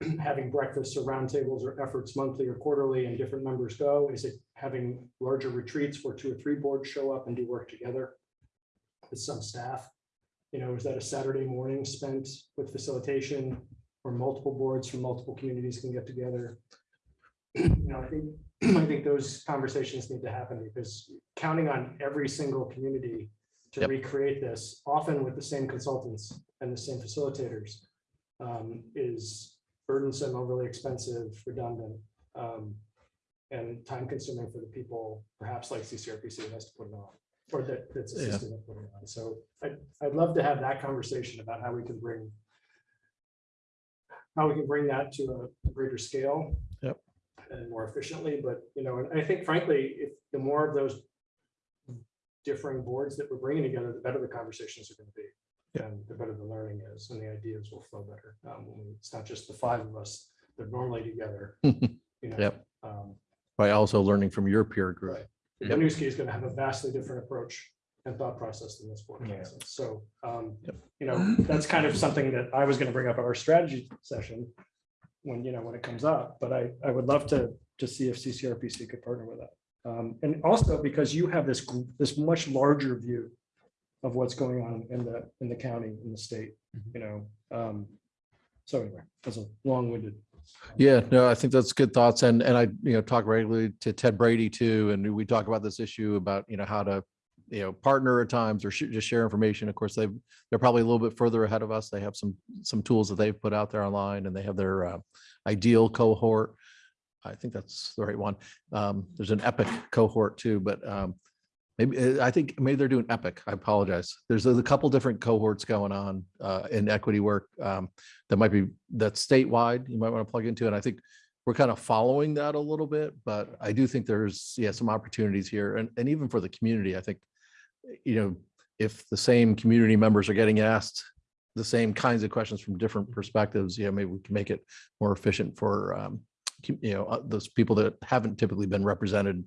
having breakfasts or roundtables or efforts monthly or quarterly and different members go? Is it having larger retreats where two or three boards show up and do work together with some staff? You know, is that a Saturday morning spent with facilitation where multiple boards from multiple communities can get together? You know, I think, I think those conversations need to happen because counting on every single community to Yep. recreate this, often with the same consultants and the same facilitators, um, is burdensome, overly expensive, redundant, um, and time consuming for the people, perhaps like CCRPC that has to put it on, or that, that's Yeah. assisting in putting it on. So I'd, I'd love to have that conversation about how we can bring how we can bring that to a greater scale. Yep. And more efficiently, but, you know, and I think frankly, if the more of those differing boards that we're bringing together, the better the conversations are going to be. And the better the learning is, and the ideas will flow better. Um, It's not just the five of us, that are normally together, you know. Yep. um, By also learning from your peer group. Right. The Winooski is going to have a vastly different approach and thought process than this board has. So, um, you know, that's kind of something that I was going to bring up at our strategy session when, you know, when it comes up, but I, I would love to, to see if CCRPC could partner with that. Um, and also because you have this, this much larger view of what's going on in the, in the county, in the state, you know, um, so anyway, that's a long-winded. Yeah, no, I think that's good thoughts. And, and I, you know, talk regularly to Ted Brady too. And we talk about this issue about, you know, how to, you know, partner at times or sh- just share information. Of course, they've, they're probably a little bit further ahead of us. They have some, some tools that they've put out there online and they have their uh, ideal cohort. I think that's the right one. Um, there's an epic cohort too, but um, maybe, I think maybe they're doing epic. I apologize. There's a couple different cohorts going on uh, in equity work um, that might be, that's statewide, you might want to plug into. And I think we're kind of following that a little bit, but I do think there's, yeah, some opportunities here. And, and even for the community, I think, you know, if the same community members are getting asked the same kinds of questions from different perspectives, you know, maybe we can make it more efficient for, um, you know, uh, those people that haven't typically been represented.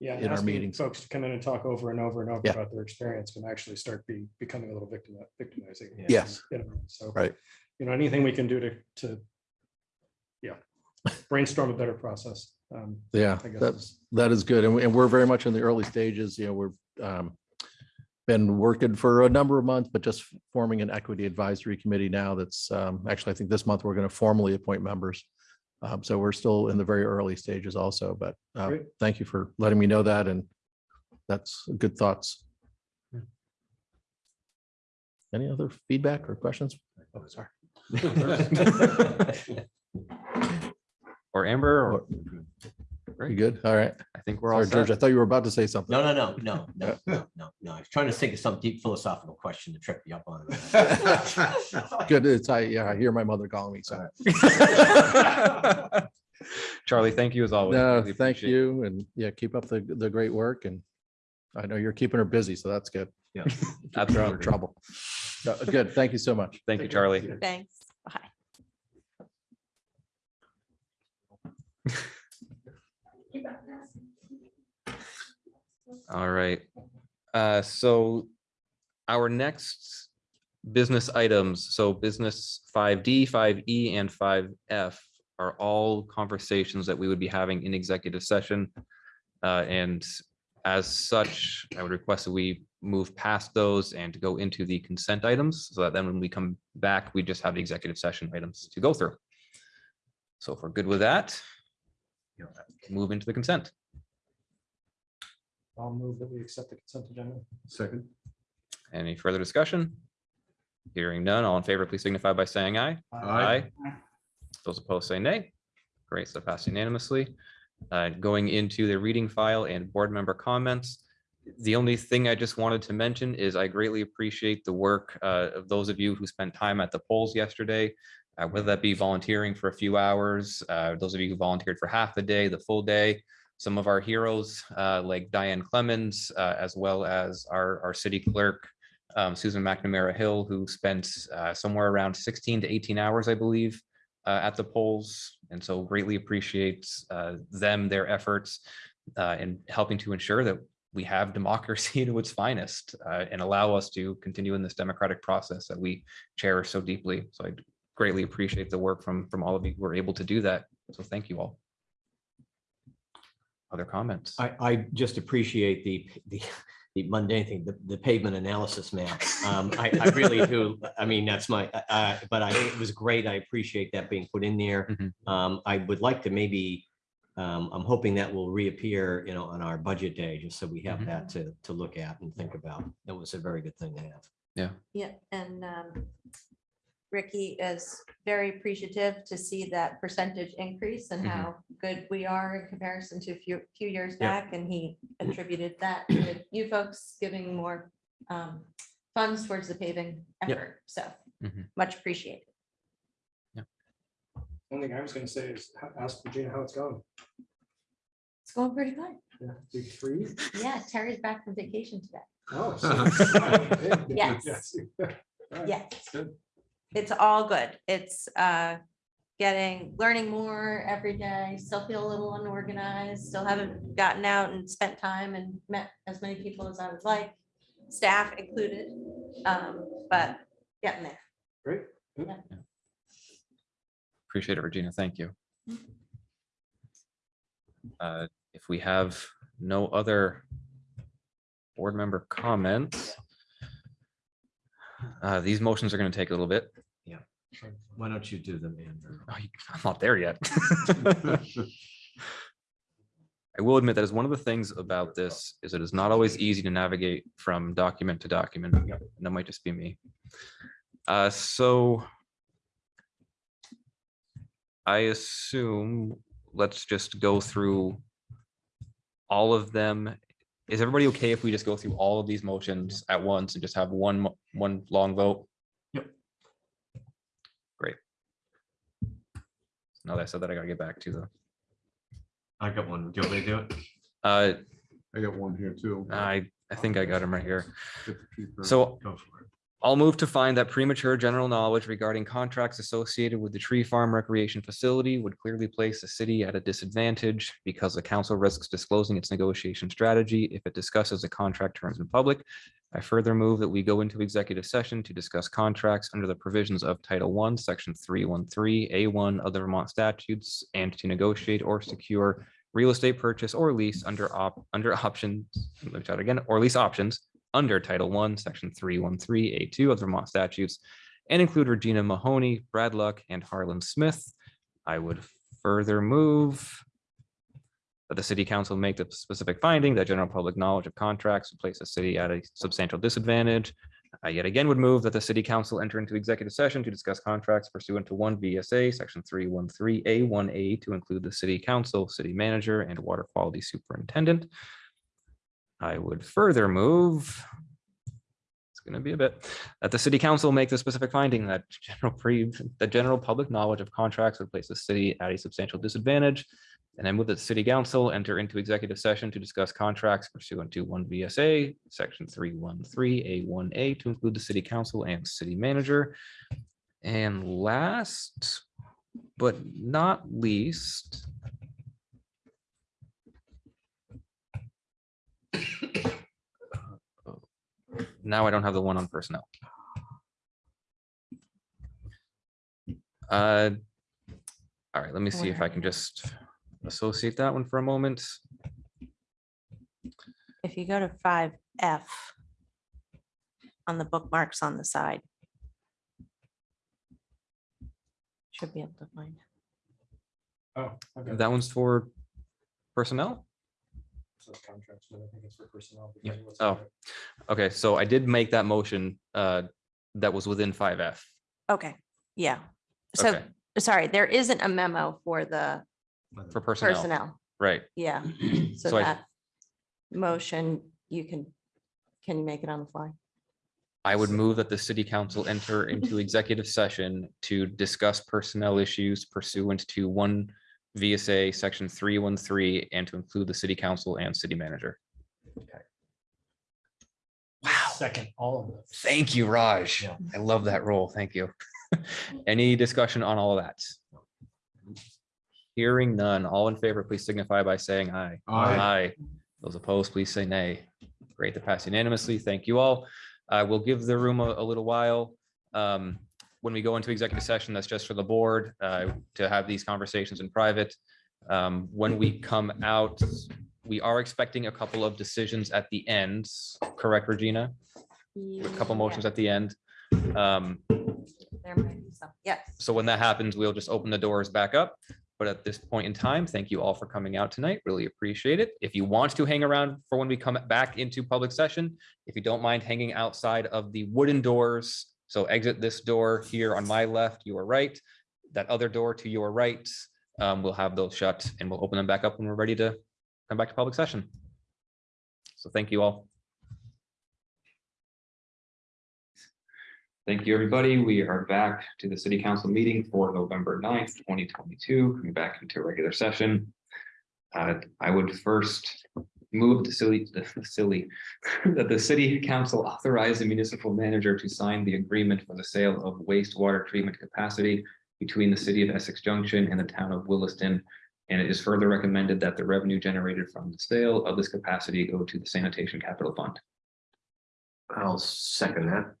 Yeah, in our asking meetings. Folks to come in and talk over and over and over Yeah. about their experience can actually start be, becoming a little victim, victimizing. Yes. you know, So. Right. You know, anything we can do to, to, yeah, brainstorm a better process. um, Yeah, I guess that, is- that is good. And we, and we're very much in the early stages, you know, we're, um, been working for a number of months, but just forming an equity advisory committee now that's, um, actually, I think this month we're going to formally appoint members. Um, so we're still in the very early stages also, but, uh, Great. thank you for letting me know that and that's good thoughts. Any other feedback or questions? Oh, sorry. Or Amber, or You good? All right. I think we're all Sorry, George, I thought you were about to say something. No, no, no, no, no, no, no, no. I was trying to think of some deep philosophical question to trip you up on. Good. It's, I, yeah, I hear my mother calling me, so. Charlie, thank you as always. No, Really thank appreciate it. you. And yeah, keep up the, the great work and I know you're keeping her busy, so that's good. Yeah. Keeping her out of Absolutely. Trouble. So, Good. Thank you so much. Thank you, Charlie. Thanks. Bye. All right. Uh, so our next business items, so business five D, five E, and five F are all conversations that we would be having in executive session. Uh, and as such, I would request that we move past those and to go into the consent items so that then when we come back, we just have the executive session items to go through. So if we're good with that, move into the consent. I'll move that we accept the consent agenda. Second. Any further discussion? Hearing none, all in favor, please signify by saying aye. Aye. Those opposed say nay. Great, so passed unanimously. Uh, Going into the reading file and board member comments. The only thing I just wanted to mention is I greatly appreciate the work uh, of those of you who spent time at the polls yesterday. uh, Whether that be volunteering for a few hours, uh, those of you who volunteered for half the day, the full day. Some of our heroes uh, like Diane Clemens, uh, as well as our, our city clerk, um, Susan McNamara Hill, who spent uh, somewhere around 16 to 18 hours, I believe, uh, at the polls. And so greatly appreciates uh, them, their efforts uh, in helping to ensure that we have democracy to its finest and allow us to continue in this democratic process that we cherish so deeply. So I greatly appreciate the work from, from all of you who were able to do that. So thank you all. Other comments? I, I just appreciate the, the, the mundane thing, the, the pavement analysis map. Um, I, I really do. I mean, that's my, uh, but I, it was great. I appreciate that being put in there. Mhm. Um, I would like to maybe, um, I'm hoping that will reappear, you know, on our budget day, just so we have Mhm. that to, to look at and think about. That was a very good thing to have. Yeah, Yeah. and um, Ricky is very appreciative to see that percentage increase and Mhm. how good we are in comparison to a few, few years Yeah. back. And he attributed that to you folks giving more um, funds towards the paving Yep. effort. So Mhm. much appreciated. One thing I was gonna say is ask Regina how it's going. It's going pretty good. Yeah, big three. Yeah, Terry's back from vacation today. Oh. so it's- Yes. Alright, Yes. good. It's all good. It's uh getting, learning more every day, still feel a little unorganized, still haven't gotten out and spent time and met as many people as I would like, staff included, um, but getting there. Great. Appreciate it, Regina. Thank you. Uh, If we have no other board member comments, uh, these motions are going to take a little bit. Why don't you do them, Andrew? Oh, you- I'm not there yet. I will admit that is one of the things about this is it is not always easy to navigate from document to document. And That might just be me. Uh, so I assume, let's just go through all of them. Is everybody okay if we just go through all of these motions at once and just have one, mo- one long vote? Yep. Great. Now that I said that, I gotta get back to the, I got one. Do you want me to do it? uh, I got one here too. I, I think I got him right here. Get the tree. So Go for it. I'll move to find that premature general knowledge regarding contracts associated with the tree farm recreation facility would clearly place the city at a disadvantage because the council risks disclosing its negotiation strategy if it discusses the contract terms in public. I further move that we go into executive session to discuss contracts under the provisions of Title One, Section three one three, A one of the Vermont statutes and to negotiate or secure real estate purchase or lease under op, under options, let me try it again, or lease options under Title One, Section three one three, A two of the Vermont statutes, and include Regina Mahoney, Brad Luck, and Harlan Smith. I would further move that the city council make the specific finding that general public knowledge of contracts would place the city at a substantial disadvantage. I yet again would move that the city council enter into executive session to discuss contracts pursuant to one VSA, section three one three, A one A to include the city council, city manager, and water quality superintendent. I would further move. It's gonna be a bit, that the city council make the specific finding that general pre, the general public knowledge of contracts would place the city at a substantial disadvantage. And move that the city council enter into executive session to discuss contracts pursuant to one VSA, section three one three, A one A to include the city council and city manager. And last, but not least, now I don't have the one on personnel. Uh, All right, let me see if I can just associate that one for a moment. If you go to five F on the bookmarks on the side. Should be able to find. it. Oh, okay. That one's for personnel? So contracts, but I think it's for personnel. Yeah. because it was- Oh. Okay, so I did make that motion uh that was within five F. Okay, yeah. So, Okay. sorry, there isn't a memo for the For personnel, personnel. right? Yeah, so So I- that motion, you can, can you make it on the fly? I would move that the city council enter into executive session to discuss personnel issues pursuant to one VSA section three one three and to include the city council and city manager. Okay. Wow. Second, all of this. Thank you, Raj. I love that role. Thank you. Any discussion on all of that? Hearing none, all in favor, please signify by saying aye. Aye. Those opposed, please say nay. Great to pass unanimously. Thank you all. I will give the room a, a little while. Um, when we go into executive session, that's just for the board, uh, to have these conversations in private. Um, when we come out, we are expecting a couple of decisions at the end, correct, Regina? A couple motions at the end. Um, There might be some, yes. so when that happens, we'll just open the doors back up. But at this point in time, thank you all for coming out tonight. Really appreciate it. If you want to hang around for when we come back into public session, if you don't mind hanging outside of the wooden doors, so exit this door here on my left, your right, that other door to your right, um, we'll have those shut and we'll open them back up when we're ready to come back to public session. So thank you all. Thank you, everybody. We are back to the city council meeting for November 9th, twenty twenty-two, coming back into regular session. Uh, I would first move the silly, the silly, that the city council authorize the municipal manager to sign the agreement for the sale of wastewater treatment capacity between the city of Essex Junction and the town of Williston. And it is further recommended that the revenue generated from the sale of this capacity go to the sanitation capital fund. I'll second that.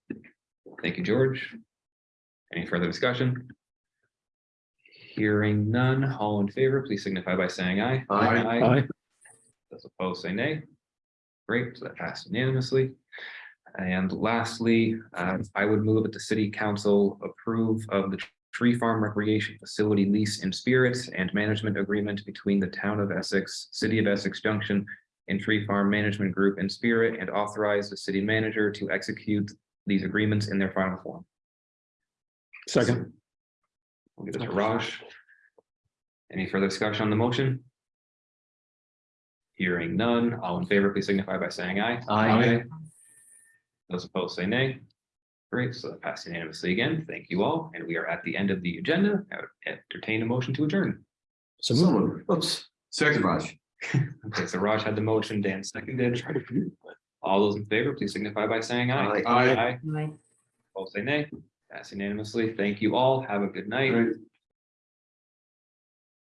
Thank you, George. Any further discussion? Hearing none, all in favor, please signify by saying aye. Aye. Those opposed, say nay. Great, so that passed unanimously. And lastly, uh, I would move that the city council approve of the tree farm recreation facility lease in spirits and management agreement between the town of Essex, city of Essex Junction, and Tree Farm Management Group in spirit and authorize the city manager to execute these agreements in their final form. Second. We'll give it to Raj. Any further discussion on the motion? Hearing none, all in favor, please signify by saying aye. Aye. Those opposed say nay. Great, so that passed unanimously again. Thank you all, and we are at the end of the agenda. I would Entertain a motion to adjourn. So moved. Oops. Second, Raj. Okay, so Raj had the motion, Dan seconded. All those in favor, please signify by saying aye. Aye. Aye. Both say nay. Pass unanimously. Thank you all. Have a good night. Right.